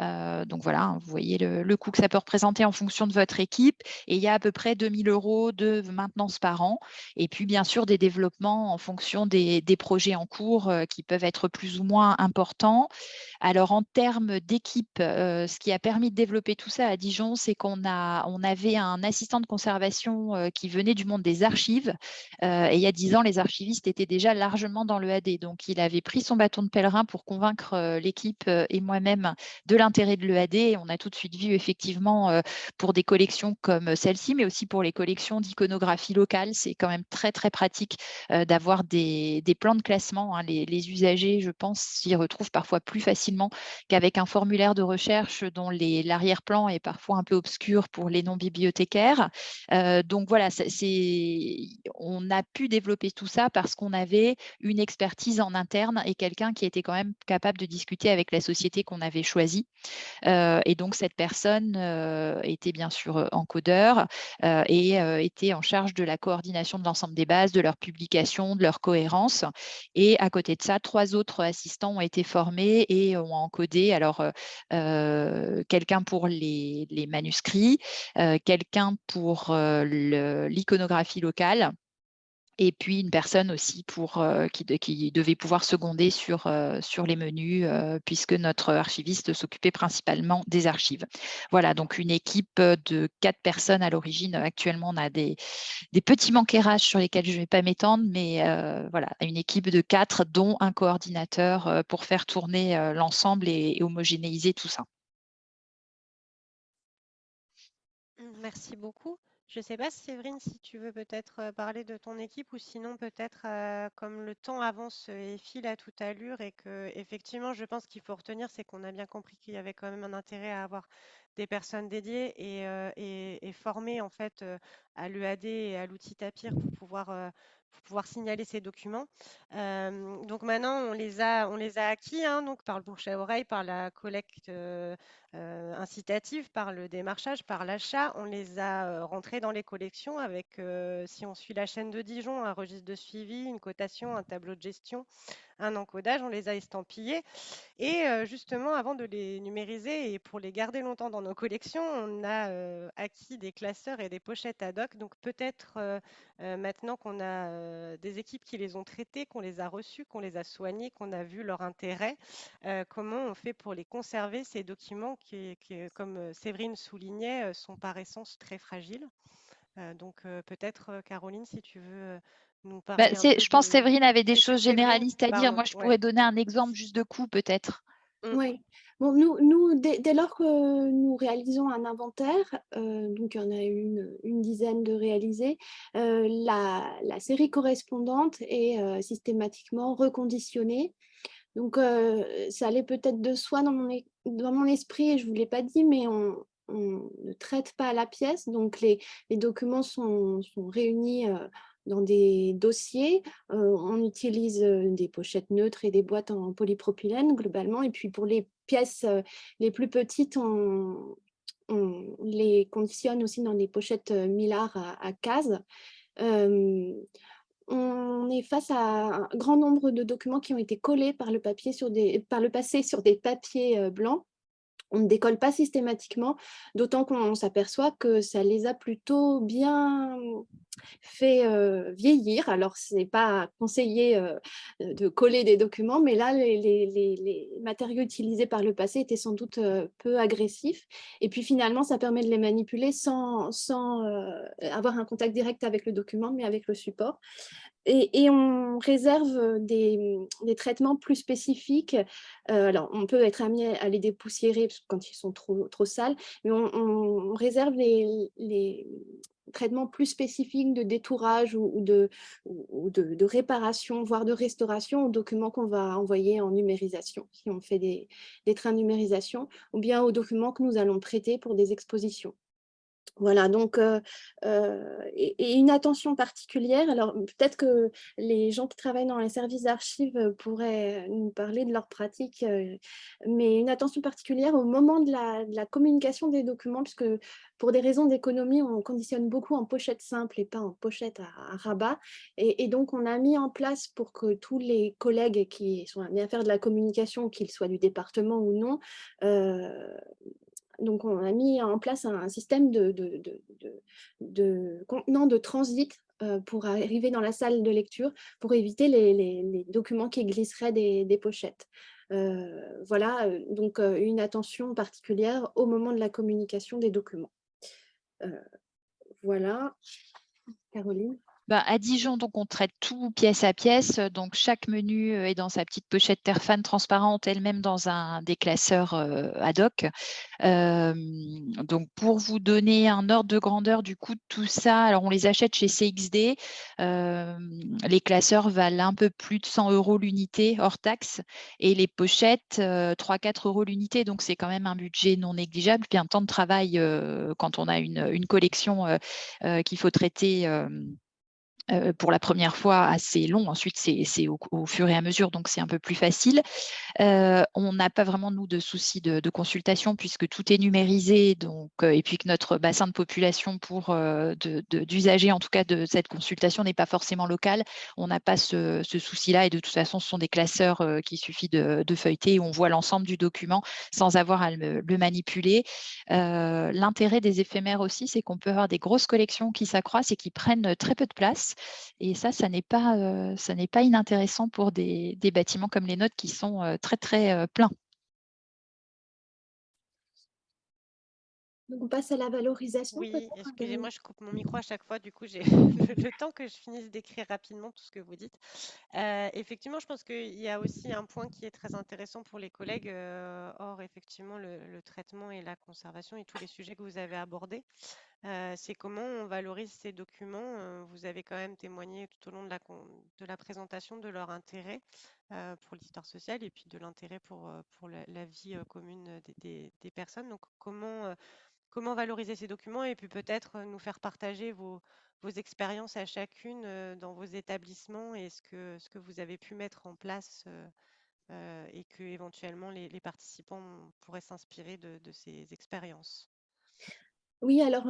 Euh, donc voilà, hein, vous voyez le, coût que ça peut représenter en fonction de votre équipe. Et il y a à peu près 2000 euros de maintenance par an. Et puis bien sûr des développements en fonction des, projets en cours euh, qui peuvent être plus ou moins importants. Alors en termes d'équipe, euh, ce qui a permis de développer tout ça à Dijon, c'est qu'on on avait un assistant de conservation qui venait du monde des archives. et il y a 10 ans, les archivistes étaient déjà largement dans le AD. Donc il avait pris son bâton de pèlerin pour convaincre l'équipe et moi-même de l'intérêt de l'EAD. On a tout de suite vu effectivement euh, pour des collections comme celle-ci, mais aussi pour les collections d'iconographie locale. C'est quand même très, très pratique euh, d'avoir des, plans de classement. Hein. Les, usagers, je pense, s'y retrouvent parfois plus facilement qu'avec un formulaire de recherche dont l'arrière-plan est parfois un peu obscur pour les non-bibliothécaires. Euh, donc voilà, on a pu développer tout ça parce qu'on avait une expertise en interne et quelqu'un qui était quand même capable de discuter avec la société qu'on avait choisie et donc, cette personne était bien sûr encodeur et était en charge de la coordination de l'ensemble des bases, de leur publication, de leur cohérence. Et à côté de ça, trois autres assistants ont été formés et ont encodé alors quelqu'un pour les, les manuscrits, quelqu'un pour l'iconographie locale et puis une personne aussi pour, euh, qui, devait pouvoir seconder sur, euh, sur les menus, euh, puisque notre archiviste s'occupait principalement des archives. Voilà, donc une équipe de quatre personnes à l'origine. Actuellement, on a des, petits manquérages sur lesquels je ne vais pas m'étendre, mais voilà, une équipe de quatre, dont un coordinateur pour faire tourner l'ensemble et homogénéiser tout ça. Merci beaucoup. Je ne sais pas, Séverine, si tu veux peut-être euh, parler de ton équipe ou sinon peut-être euh, comme le temps avance et file à toute allure et que effectivement, je pense qu'il faut retenir, c'est qu'on a bien compris qu'il y avait quand même un intérêt à avoir des personnes dédiées et, euh, formées en fait à l'EAD et à l'outil Tapir pour pouvoir signaler ces documents. Donc maintenant, on les a, on les a acquis hein, donc par le bouche à oreille, par la collecte euh, incitative, par le démarchage, par l'achat. On les a euh, rentrés dans les collections avec, euh, si on suit la chaîne de Dijon, un registre de suivi, une cotation, un tableau de gestion, un encodage. On les a estampillés. Et justement, avant de les numériser et pour les garder longtemps dans nos collections, on a acquis des classeurs et des pochettes ad hoc. Donc peut-être maintenant qu'on a des équipes qui les ont traités, qu'on les a reçus, qu'on les a soignés, qu'on a vu leur intérêt, comment on fait pour les conserver, ces documents qui, qui, comme Séverine soulignait, sont par essence très fragiles. Euh, donc euh, peut-être, Caroline, si tu veux nous Bah, parler je pense que de... Séverine avait des choses généralistes à dire. pardon, Moi, je ouais. pourrais donner un exemple juste de coup, peut-être. Mm. Oui. Bon, nous, nous dès, dès lors que nous réalisons un inventaire, euh, donc il y en a une, une dizaine de réalisés, euh, la, la série correspondante est euh, systématiquement reconditionnée. Donc, ça allait peut-être de soi dans mon, dans mon esprit, et je ne vous l'ai pas dit, mais on, ne traite pas la pièce. Donc, les, documents sont, réunis dans des dossiers. On utilise des pochettes neutres et des boîtes en polypropylène globalement. Et puis, pour les pièces les plus petites, on, les conditionne aussi dans des pochettes Millard à, à cases. On est face à un grand nombre de documents qui ont été collés par le, papier sur des, par le passé sur des papiers euh, blancs. On ne décolle pas systématiquement, d'autant qu'on s'aperçoit que ça les a plutôt bien fait vieillir. Alors, ce n'est pas conseillé de coller des documents, mais là, les, matériaux utilisés par le passé étaient sans doute peu agressifs. Et puis finalement, ça permet de les manipuler sans, sans avoir un contact direct avec le document, mais avec le support. Et, on réserve des, des traitements plus spécifiques. Alors, on peut être amené à les dépoussiérer quand ils sont trop, sales, mais on, réserve les, traitements plus spécifiques de détourage ou, de, réparation, voire de restauration aux documents qu'on va envoyer en numérisation, si on fait des trains de numérisation, ou bien aux documents que nous allons prêter pour des expositions. Voilà, donc, et, une attention particulière. Alors, peut-être que les gens qui travaillent dans les services d'archives pourraient nous parler de leur pratique, mais une attention particulière au moment de la, communication des documents, puisque pour des raisons d'économie, on conditionne beaucoup en pochette simple et pas en pochette à, rabat. Et, et donc, on a mis en place pour que tous les collègues qui sont amenés à faire de la communication, qu'ils soient du département ou non, donc, on a mis en place un, système de, de, de, contenant de transit euh, pour arriver dans la salle de lecture, pour éviter les, documents qui glisseraient des, pochettes. Euh, voilà, euh, donc une attention particulière au moment de la communication des documents. Voilà, Caroline? Bah, à Dijon, donc on traite tout pièce à pièce. Donc chaque menu euh, est dans sa petite pochette Terfan transparente, elle-même dans un des classeurs euh, ad hoc. Euh, donc pour vous donner un ordre de grandeur du coût de tout ça, alors on les achète chez CXD. Euh, les classeurs valent un peu plus de 100 euros l'unité hors taxe et les pochettes 3-4 euros l'unité. Donc c'est quand même un budget non négligeable. Puis un temps de travail euh, quand on a une, collection euh, euh, qu'il faut traiter. Euh, pour la première fois assez long, ensuite c'est au, fur et à mesure, donc c'est un peu plus facile. Euh, on n'a pas vraiment, nous, de soucis de, consultation puisque tout est numérisé donc, euh, et puis que notre bassin de population pour d'usagers, en tout cas de cette consultation, n'est pas forcément local. On n'a pas ce, souci-là et de toute façon, ce sont des classeurs qu'il suffit de, feuilleter où on voit l'ensemble du document sans avoir à le, le manipuler. L'intérêt des éphémères aussi, c'est qu'on peut avoir des grosses collections qui s'accroissent et qui prennent très peu de place. Et ça, ça n'est pas, euh, ça n'est pas inintéressant pour des, des, bâtiments comme les nôtres qui sont euh, très, très euh, pleins. Donc on passe à la valorisation. Oui, excusez-moi, je coupe mon micro à chaque fois. Du coup, j'ai le, temps que je finisse d'écrire rapidement tout ce que vous dites. Euh, effectivement, je pense qu'il y a aussi un point qui est très intéressant pour les collègues, euh, hors effectivement le, le, traitement et la conservation et tous les sujets que vous avez abordés. C'est comment on valorise ces documents. vous avez quand même témoigné tout au long de la, présentation de leur intérêt pour l'histoire sociale et puis de l'intérêt pour, la, vie commune des, personnes. Donc, comment, valoriser ces documents et puis peut-être nous faire partager vos, expériences à chacune dans vos établissements et ce que, vous avez pu mettre en place et que éventuellement les, participants pourraient s'inspirer de ces expériences? Oui, alors,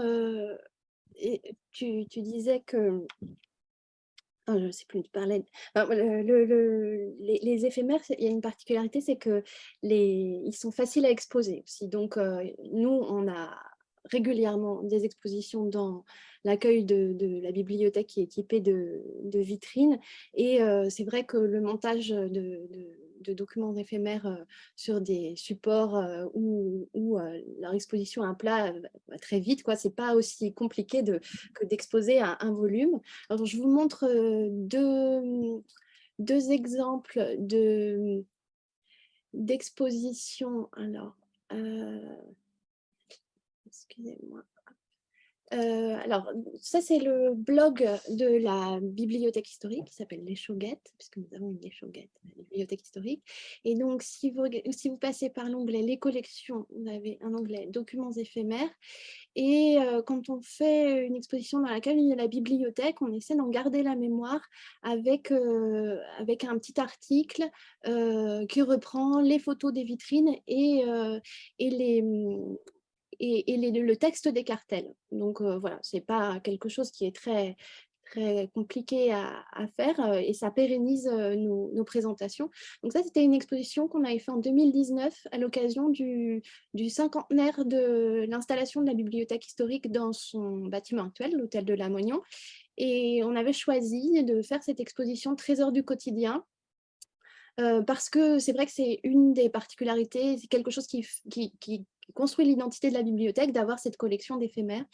tu, disais que... Oh, je ne sais plus, tu parlais... les, éphémères, il y a une particularité, c'est que ils sont faciles à exposer aussi. Donc, nous, on a régulièrement des expositions dans l'accueil de, la bibliothèque qui est équipée de, vitrines. Et c'est vrai que le montage de de documents éphémères euh, sur des supports euh, où, euh, leur exposition à un plat va très vite. Ce n'est pas aussi compliqué de, que d'exposer un, un, volume. Alors, je vous montre deux, deux exemples d'exposition. Alors, excusez-moi. Euh, alors, ça, c'est le blog de la bibliothèque historique qui s'appelle Les Chauguettes, puisque nous avons une Les Chauguettes, la bibliothèque historique. Et donc, si vous, passez par l'onglet Les collections, vous avez un onglet Documents éphémères. Et euh, quand on fait une exposition dans laquelle il y a la bibliothèque, on essaie d'en garder la mémoire avec, euh, un petit article qui reprend les photos des vitrines et les et, le texte des cartels. Donc voilà, ce n'est pas quelque chose qui est très, compliqué à, faire et ça pérennise nos, présentations. Donc ça, c'était une exposition qu'on avait fait en 2019 à l'occasion du, cinquantenaire de l'installation de la bibliothèque historique dans son bâtiment actuel, l'hôtel de la Moignon. Et on avait choisi de faire cette exposition Trésor du quotidien, parce que c'est vrai que c'est une des particularités, c'est quelque chose qui, qui, qui, construit l'identité de la bibliothèque, d'avoir cette collection d'éphémères.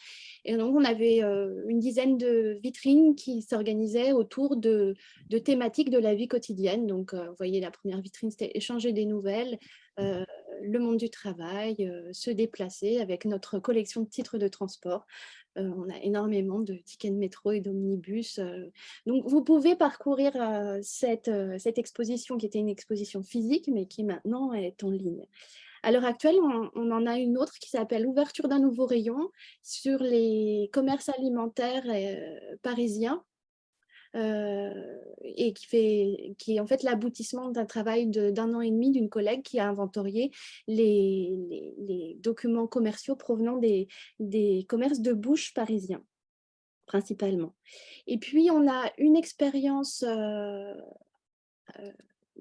Et donc, on avait euh, une dizaine de vitrines qui s'organisaient autour de, thématiques de la vie quotidienne. Donc, euh, vous voyez, la première vitrine, c'était échanger des nouvelles, euh, le monde du travail, se déplacer avec notre collection de titres de transport. on a énormément de tickets de métro et d'omnibus. donc, vous pouvez parcourir cette, exposition qui était une exposition physique, mais qui maintenant est en ligne. À l'heure actuelle, on, en a une autre qui s'appelle Ouverture d'un nouveau rayon sur les commerces alimentaires euh, parisiens. Euh, et qui, fait, qui est en fait l'aboutissement d'un travail d'un an et demi d'une collègue qui a inventorié les, documents commerciaux provenant des, des commerces de bouche parisiens principalement. Et puis, on a une expérience euh,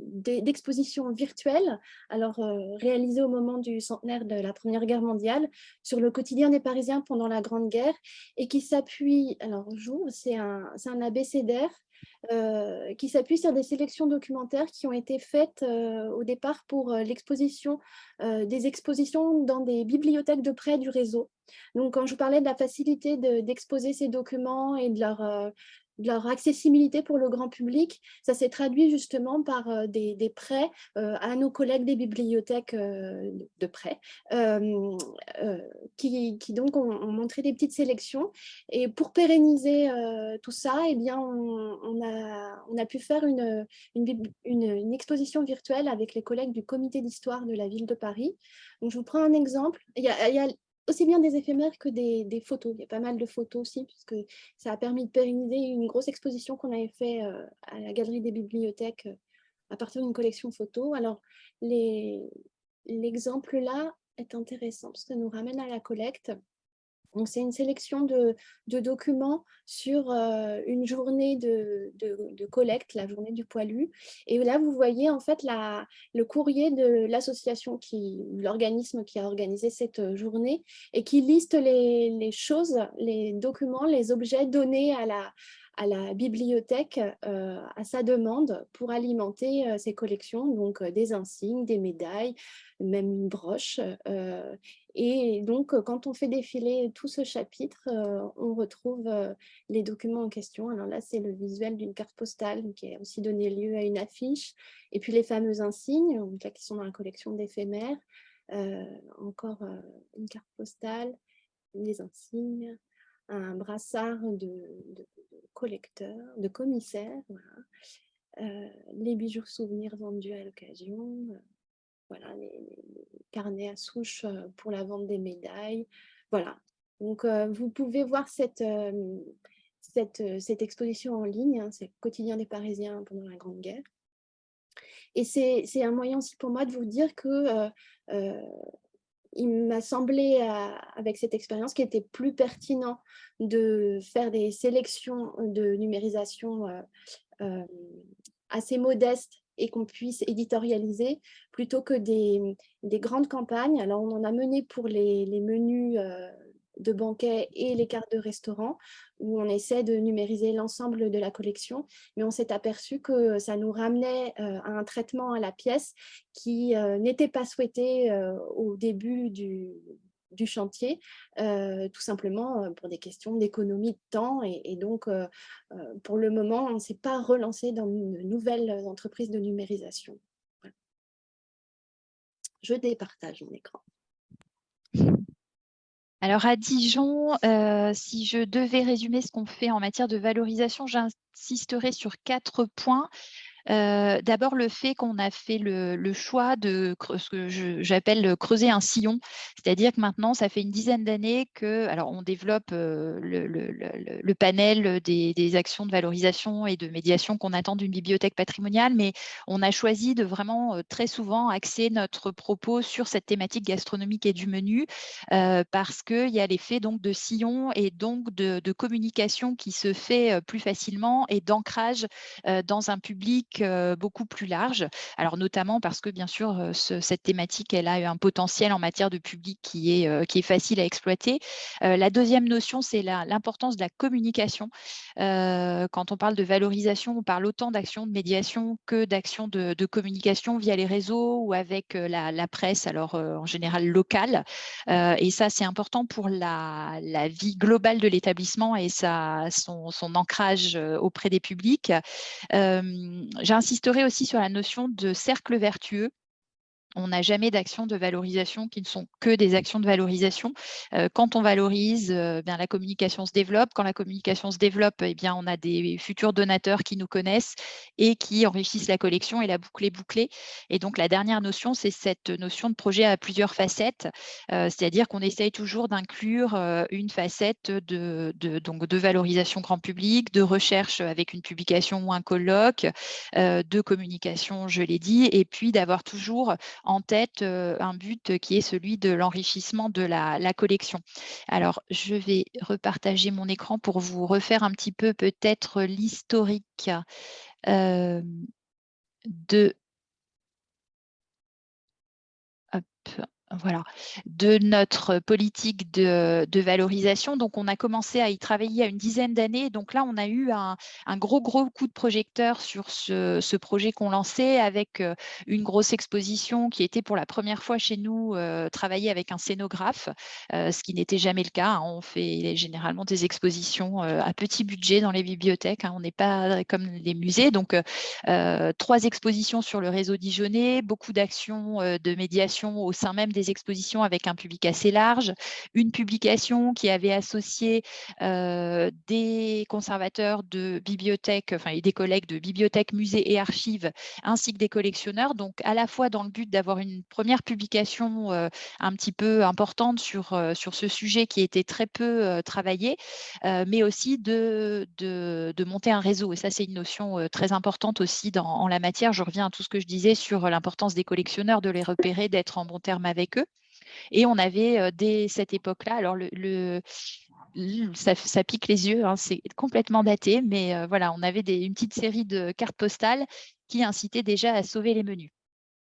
d'expositions virtuelles, alors euh, réalisées au moment du centenaire de la Première Guerre mondiale, sur le quotidien des Parisiens pendant la Grande Guerre, et qui s'appuie, alors c'est un, un abécédaire, euh, qui s'appuie sur des sélections documentaires qui ont été faites euh, au départ pour l'exposition, des expositions dans des bibliothèques de près du réseau. Donc, quand je vous parlais de la facilité d'exposer ces documents et de leur, de leur accessibilité pour le grand public, ça s'est traduit justement par euh, des, prêts euh, à nos collègues des bibliothèques euh, de prêt, qui, donc ont, montré des petites sélections. Et pour pérenniser tout ça, eh bien, on, a, on, a, pu faire une, une, exposition virtuelle avec les collègues du comité d'histoire de la ville de Paris. Donc, je vous prends un exemple. Aussi bien des éphémères que des, photos. Il y a pas mal de photos aussi, puisque ça a permis de pérenniser une grosse exposition qu'on avait fait euh, à la Galerie des Bibliothèques euh, à partir d'une collection photo. Alors, l'exemple là est intéressant, parce que ça nous ramène à la collecte c'est une sélection de, documents sur euh, une journée de, collecte, la journée du poilu. Et là, vous voyez en fait le courrier de l'association, l'organisme qui a organisé cette euh, journée et qui liste les, choses, les documents, les objets donnés à la, à la bibliothèque euh, à sa demande pour alimenter ses collections, donc des insignes, des médailles, même une broche. Et donc, quand on fait défiler tout ce chapitre, on retrouve les documents en question. Alors là, c'est le visuel d'une carte postale qui a aussi donné lieu à une affiche. Et puis les fameux insignes, qui sont dans la collection d'éphémères. encore une carte postale, les insignes. Un brassard de, collecteur, de commissaire, les bijoux souvenirs vendus à l'occasion, voilà, les, carnets à souche pour la vente des médailles. Voilà. Donc, vous pouvez voir cette, cette, cette, exposition en ligne, hein, c'est le quotidien des Parisiens pendant la Grande Guerre. Et c'est un moyen aussi pour moi de vous dire que il m'a semblé, avec cette expérience, qu'il était plus pertinent de faire des sélections de numérisation assez modestes et qu'on puisse éditorialiser plutôt que des, grandes campagnes. Alors, on en a mené pour les, menus euh, de banquet et les cartes de restaurant, où on essaie de numériser l'ensemble de la collection, mais on s'est aperçu que ça nous ramenait euh, à un traitement à la pièce qui euh, n'était pas souhaité au début du, chantier, euh, tout simplement euh, pour des questions d'économie de temps. Et, donc, euh, pour le moment, on ne s'est pas relancé dans une nouvelle entreprise de numérisation. Je départage mon écran. Alors à Dijon, si je devais résumer ce qu'on fait en matière de valorisation, j'insisterai sur quatre points. D'abord, le fait qu'on a fait le, choix de ce que j'appelle creuser un sillon, c'est-à-dire que maintenant, ça fait une dizaine d'années que, alors on développe le, panel des, actions de valorisation et de médiation qu'on attend d'une bibliothèque patrimoniale, mais on a choisi de vraiment très souvent axer notre propos sur cette thématique gastronomique et du menu, parce qu'il y a l'effet donc de sillon et donc de, communication qui se fait plus facilement et d'ancrage dans un public beaucoup plus large. Alors notamment parce que bien sûr, cette thématique, elle a un potentiel en matière de public qui est, qui est facile à exploiter. la deuxième notion, c'est l'importance de la communication. quand on parle de valorisation, on parle autant d'actions de médiation que d'actions de, communication via les réseaux ou avec la, presse, alors en général locale. et ça, c'est important pour la, vie globale de l'établissement et son, ancrage auprès des publics. J'insisterai aussi sur la notion de cercle vertueux on n'a jamais d'actions de valorisation qui ne sont que des actions de valorisation. Euh, quand on valorise, euh, bien, la communication se développe. Quand la communication se développe, eh bien, on a des futurs donateurs qui nous connaissent et qui enrichissent la collection et la boucle bouclée. Et donc, la dernière notion, c'est cette notion de projet à plusieurs facettes, euh, c'est-à-dire qu'on essaye toujours d'inclure une facette de, donc de valorisation grand public, de recherche avec une publication ou un colloque, de communication, je l'ai dit, et puis d'avoir toujours en tête un but qui est celui de l'enrichissement de la, collection. Alors, je vais repartager mon écran pour vous refaire un petit peu peut-être l'historique de voilà, de notre politique de, valorisation. Donc, on a commencé à y travailler à une dizaine d'années. Donc là, on a eu un, gros, gros coup de projecteur sur ce, projet qu'on lançait avec euh, une grosse exposition qui était pour la première fois chez nous euh, travailler avec un scénographe, euh, ce qui n'était jamais le cas. Hein. On fait généralement des expositions à petit budget dans les bibliothèques. Hein. On n'est pas comme les musées. Donc, trois expositions sur le réseau dijonnais, beaucoup d'actions de médiation au sein même des expositions avec un public assez large, une publication qui avait associé euh, des conservateurs de bibliothèques, enfin des collègues de bibliothèques, musées et archives, ainsi que des collectionneurs. Donc à la fois dans le but d'avoir une première publication euh, un petit peu importante sur, euh, sur ce sujet qui était très peu travaillé, mais aussi de, de, de, monter un réseau. Et ça, c'est une notion très importante aussi dans, en la matière. Je reviens à tout ce que je disais sur l'importance des collectionneurs, de les repérer, d'être en bon terme avec Et on avait dès cette époque-là, alors le, ça, pique les yeux, hein, c'est complètement daté, mais voilà, on avait une petite série de cartes postales qui incitaient déjà à sauver les menus.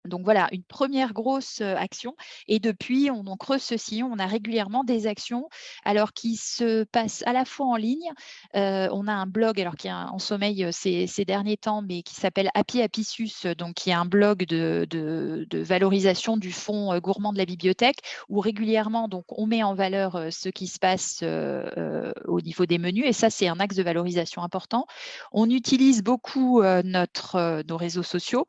Donc voilà, une première grosse action. Et depuis, on, creuse ceci. On a régulièrement des actions alors qui se passent à la fois en ligne. on a un blog alors qui est en sommeil ces, derniers temps, mais qui s'appelle Happy Apicius, donc qui est un blog de, valorisation du fonds gourmand de la bibliothèque, où régulièrement donc on met en valeur ce qui se passe au niveau des menus. Et ça, c'est un axe de valorisation important. On utilise beaucoup nos réseaux sociaux.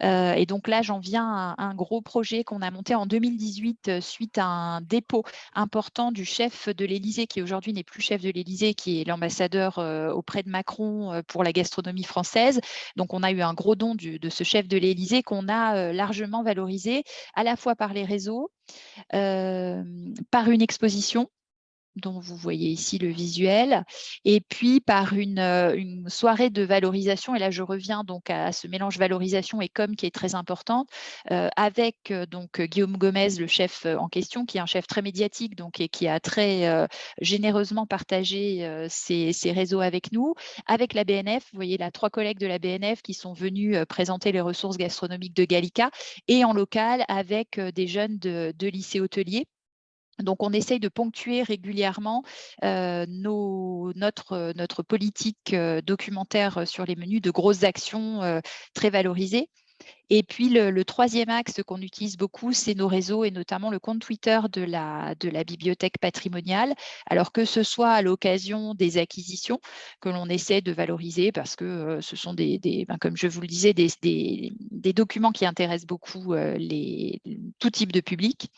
et donc là, j'en j'en viens à un gros projet qu'on a monté en 2018 suite à un dépôt important du chef de l'Élysée, qui aujourd'hui n'est plus chef de l'Élysée, qui est l'ambassadeur auprès de Macron pour la gastronomie française. Donc, on a eu un gros don de ce chef de l'Élysée qu'on a largement valorisé à la fois par les réseaux, par une exposition dont vous voyez ici le visuel, et puis par une, euh, une, soirée de valorisation, et là je reviens donc à ce mélange valorisation et com qui est très important, euh, avec euh, donc Guillaume Gomez, le chef en question, qui est un chef très médiatique donc, et qui a très généreusement partagé ses, réseaux avec nous, avec la BNF, vous voyez là trois collègues de la BNF qui sont venus présenter les ressources gastronomiques de Gallica, et en local avec des jeunes de, de lycée hôtelier donc, on essaye de ponctuer régulièrement notre, politique documentaire sur les menus de grosses actions très valorisées. Et puis, le, troisième axe qu'on utilise beaucoup, c'est nos réseaux et notamment le compte Twitter de la, de la bibliothèque patrimoniale. Alors que ce soit à l'occasion des acquisitions que l'on essaie de valoriser parce que euh, ce sont des, ben, comme je vous le disais, des, des, documents qui intéressent beaucoup euh, les, tout type de public,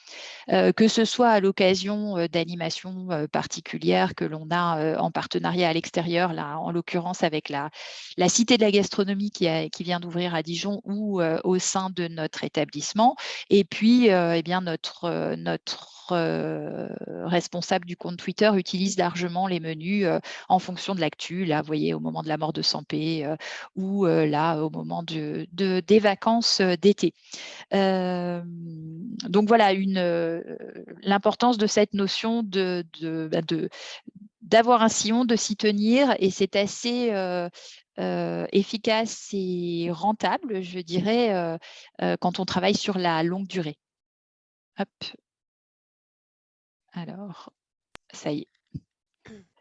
euh, que ce soit à l'occasion d'animations particulières que l'on a en partenariat à l'extérieur, là en l'occurrence avec la, la Cité de la gastronomie qui, qui vient d'ouvrir à Dijon ou au sein de notre établissement. Et puis, eh bien, notre, notre responsable du compte Twitter utilise largement les menus en fonction de l'actu. Là, vous voyez, au moment de la mort de Sampé ou là, au moment de, des vacances d'été. donc voilà, l'importance de cette notion de, bah, de d'avoir un sillon, de s'y tenir, et c'est assez euh, efficace et rentable, je dirais, quand on travaille sur la longue durée. Hop. Alors, ça y est.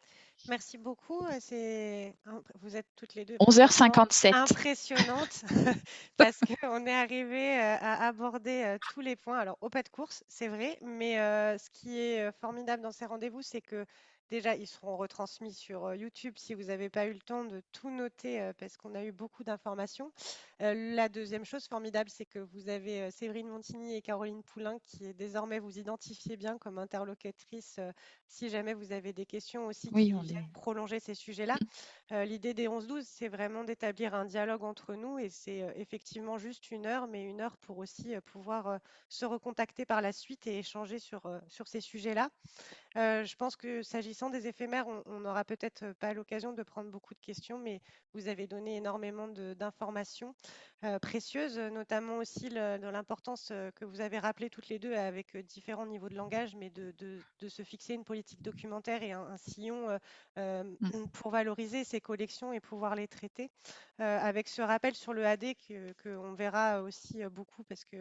Merci beaucoup. Vous êtes toutes les deux 11h57. impressionnantes parce qu'on est arrivé à aborder tous les points. Alors, au pas de course, c'est vrai, mais ce qui est formidable dans ces rendez-vous, c'est que Déjà, ils seront retransmis sur YouTube si vous n'avez pas eu le temps de tout noter parce qu'on a eu beaucoup d'informations. la deuxième chose formidable, c'est que vous avez Séverine Montigny et Caroline Poulain qui désormais vous identifiez bien comme interlocutrice si jamais vous avez des questions aussi qui viennent prolonger ces sujets-là. Mmh. L'idée des 11-12, c'est vraiment d'établir un dialogue entre nous et c'est effectivement juste une heure, mais une heure pour aussi pouvoir se recontacter par la suite et échanger sur, sur ces sujets-là. je pense que s'agissant des éphémères, on n'aura peut-être pas l'occasion de prendre beaucoup de questions, mais vous avez donné énormément d'informations précieuses, notamment aussi dans l'importance que vous avez rappelé toutes les deux avec différents niveaux de langage, mais de, se fixer une politique documentaire et un, sillon mmh. pour valoriser ces collections et pouvoir les traiter. Avec ce rappel sur le AD qu'on verra aussi beaucoup parce que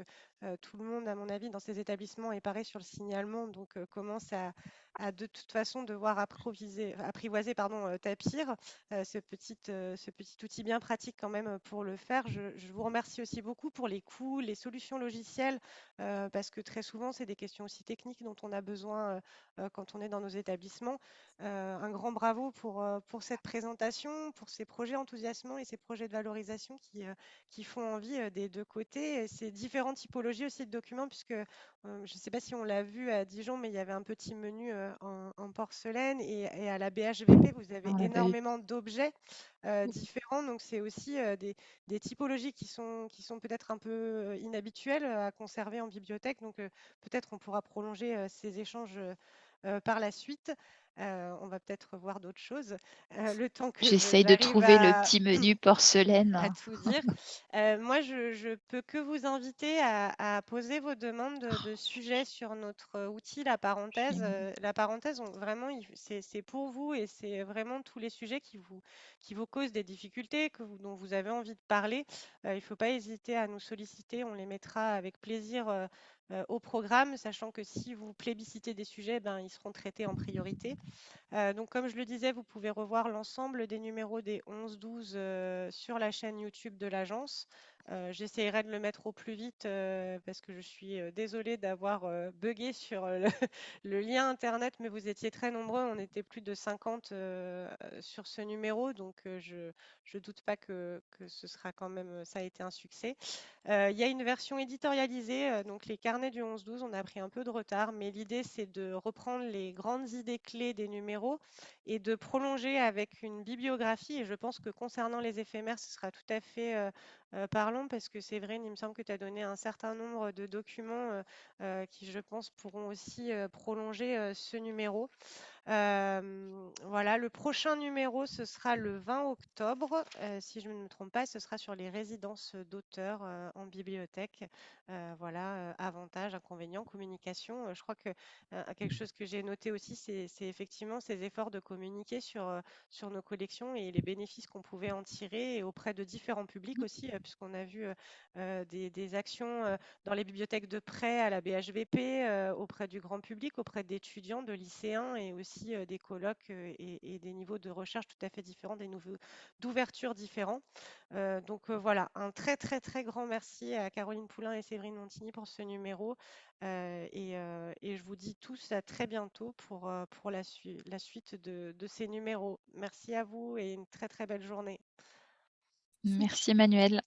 tout le monde, à mon avis, dans ces établissements est pareil sur le signalement, donc commence à, de toute façon devoir apprivoiser pardon, Tapir, ce, petit, ce petit outil bien pratique quand même pour le faire. Je, je, vous remercie aussi beaucoup pour les coûts, les solutions logicielles, parce que très souvent, c'est des questions aussi techniques dont on a besoin quand on est dans nos établissements. un grand bravo pour, pour cette présentation, pour ces projets enthousiasmants et ces projets de valorisation qui, qui font envie des deux côtés. Ces différentes typologies aussi de documents, puisque je ne sais pas si on l'a vu à Dijon, mais il y avait un petit menu en, porcelaine et, à la BHVP, vous avez énormément d'objets différents. Donc, c'est aussi des, des, typologies qui sont, qui sont peut-être un peu inhabituelles à conserver en bibliothèque. Donc, peut-être on pourra prolonger ces échanges par la suite. Euh, on va peut-être voir d'autres choses. Euh, le temps que J'essaye de trouver le petit menu porcelaine. À tout dire. Euh, moi, je, ne peux que vous inviter à, poser vos demandes de, sujets sur notre outil, la parenthèse. la parenthèse, vraiment, c'est pour vous et c'est vraiment tous les sujets qui vous, qui vous causent des difficultés, que dont vous avez envie de parler. il ne faut pas hésiter à nous solliciter. On les mettra avec plaisir euh, au programme, sachant que si vous plébiscitez des sujets, ben, ils seront traités en priorité. Euh, donc, comme je le disais, vous pouvez revoir l'ensemble des numéros des 11-12 euh, sur la chaîne YouTube de l'agence. Euh, J'essayerai de le mettre au plus vite euh, parce que je suis euh, désolée d'avoir euh, bugué sur le, lien internet, mais vous étiez très nombreux. On était plus de 50 euh, sur ce numéro, donc je ne doute pas que, ce sera quand même, ça a été un succès. Il y a une version éditorialisée, donc les carnets du 11-12, on a pris un peu de retard, mais l'idée c'est de reprendre les grandes idées clés des numéros et de prolonger avec une bibliographie. Et je pense que concernant les éphémères, ce sera tout à fait euh, parlons parce que Séverine, il me semble que tu as donné un certain nombre de documents euh, euh, qui, je pense, pourront aussi prolonger ce numéro. Euh, voilà, le prochain numéro, ce sera le 20 octobre. Euh, si je ne me trompe pas, ce sera sur les résidences d'auteurs euh, en bibliothèque. Euh, voilà, avantages, inconvénients, communication. Je crois que quelque chose que j'ai noté aussi, c'est effectivement ces efforts de communiquer sur, sur nos collections et les bénéfices qu'on pouvait en tirer et auprès de différents publics aussi, euh, puisqu'on a vu des, des actions dans les bibliothèques de prêt à la BHVP, auprès du grand public, auprès d'étudiants, de lycéens et aussi des colloques et, des niveaux de recherche tout à fait différents, des niveaux d'ouverture différents. Donc voilà, un très très très grand merci à Caroline Poulain et Séverine Montigny pour ce numéro. Et, je vous dis tous à très bientôt pour, la, sui- la suite de ces numéros. Merci à vous et une très très belle journée. Merci Emmanuel.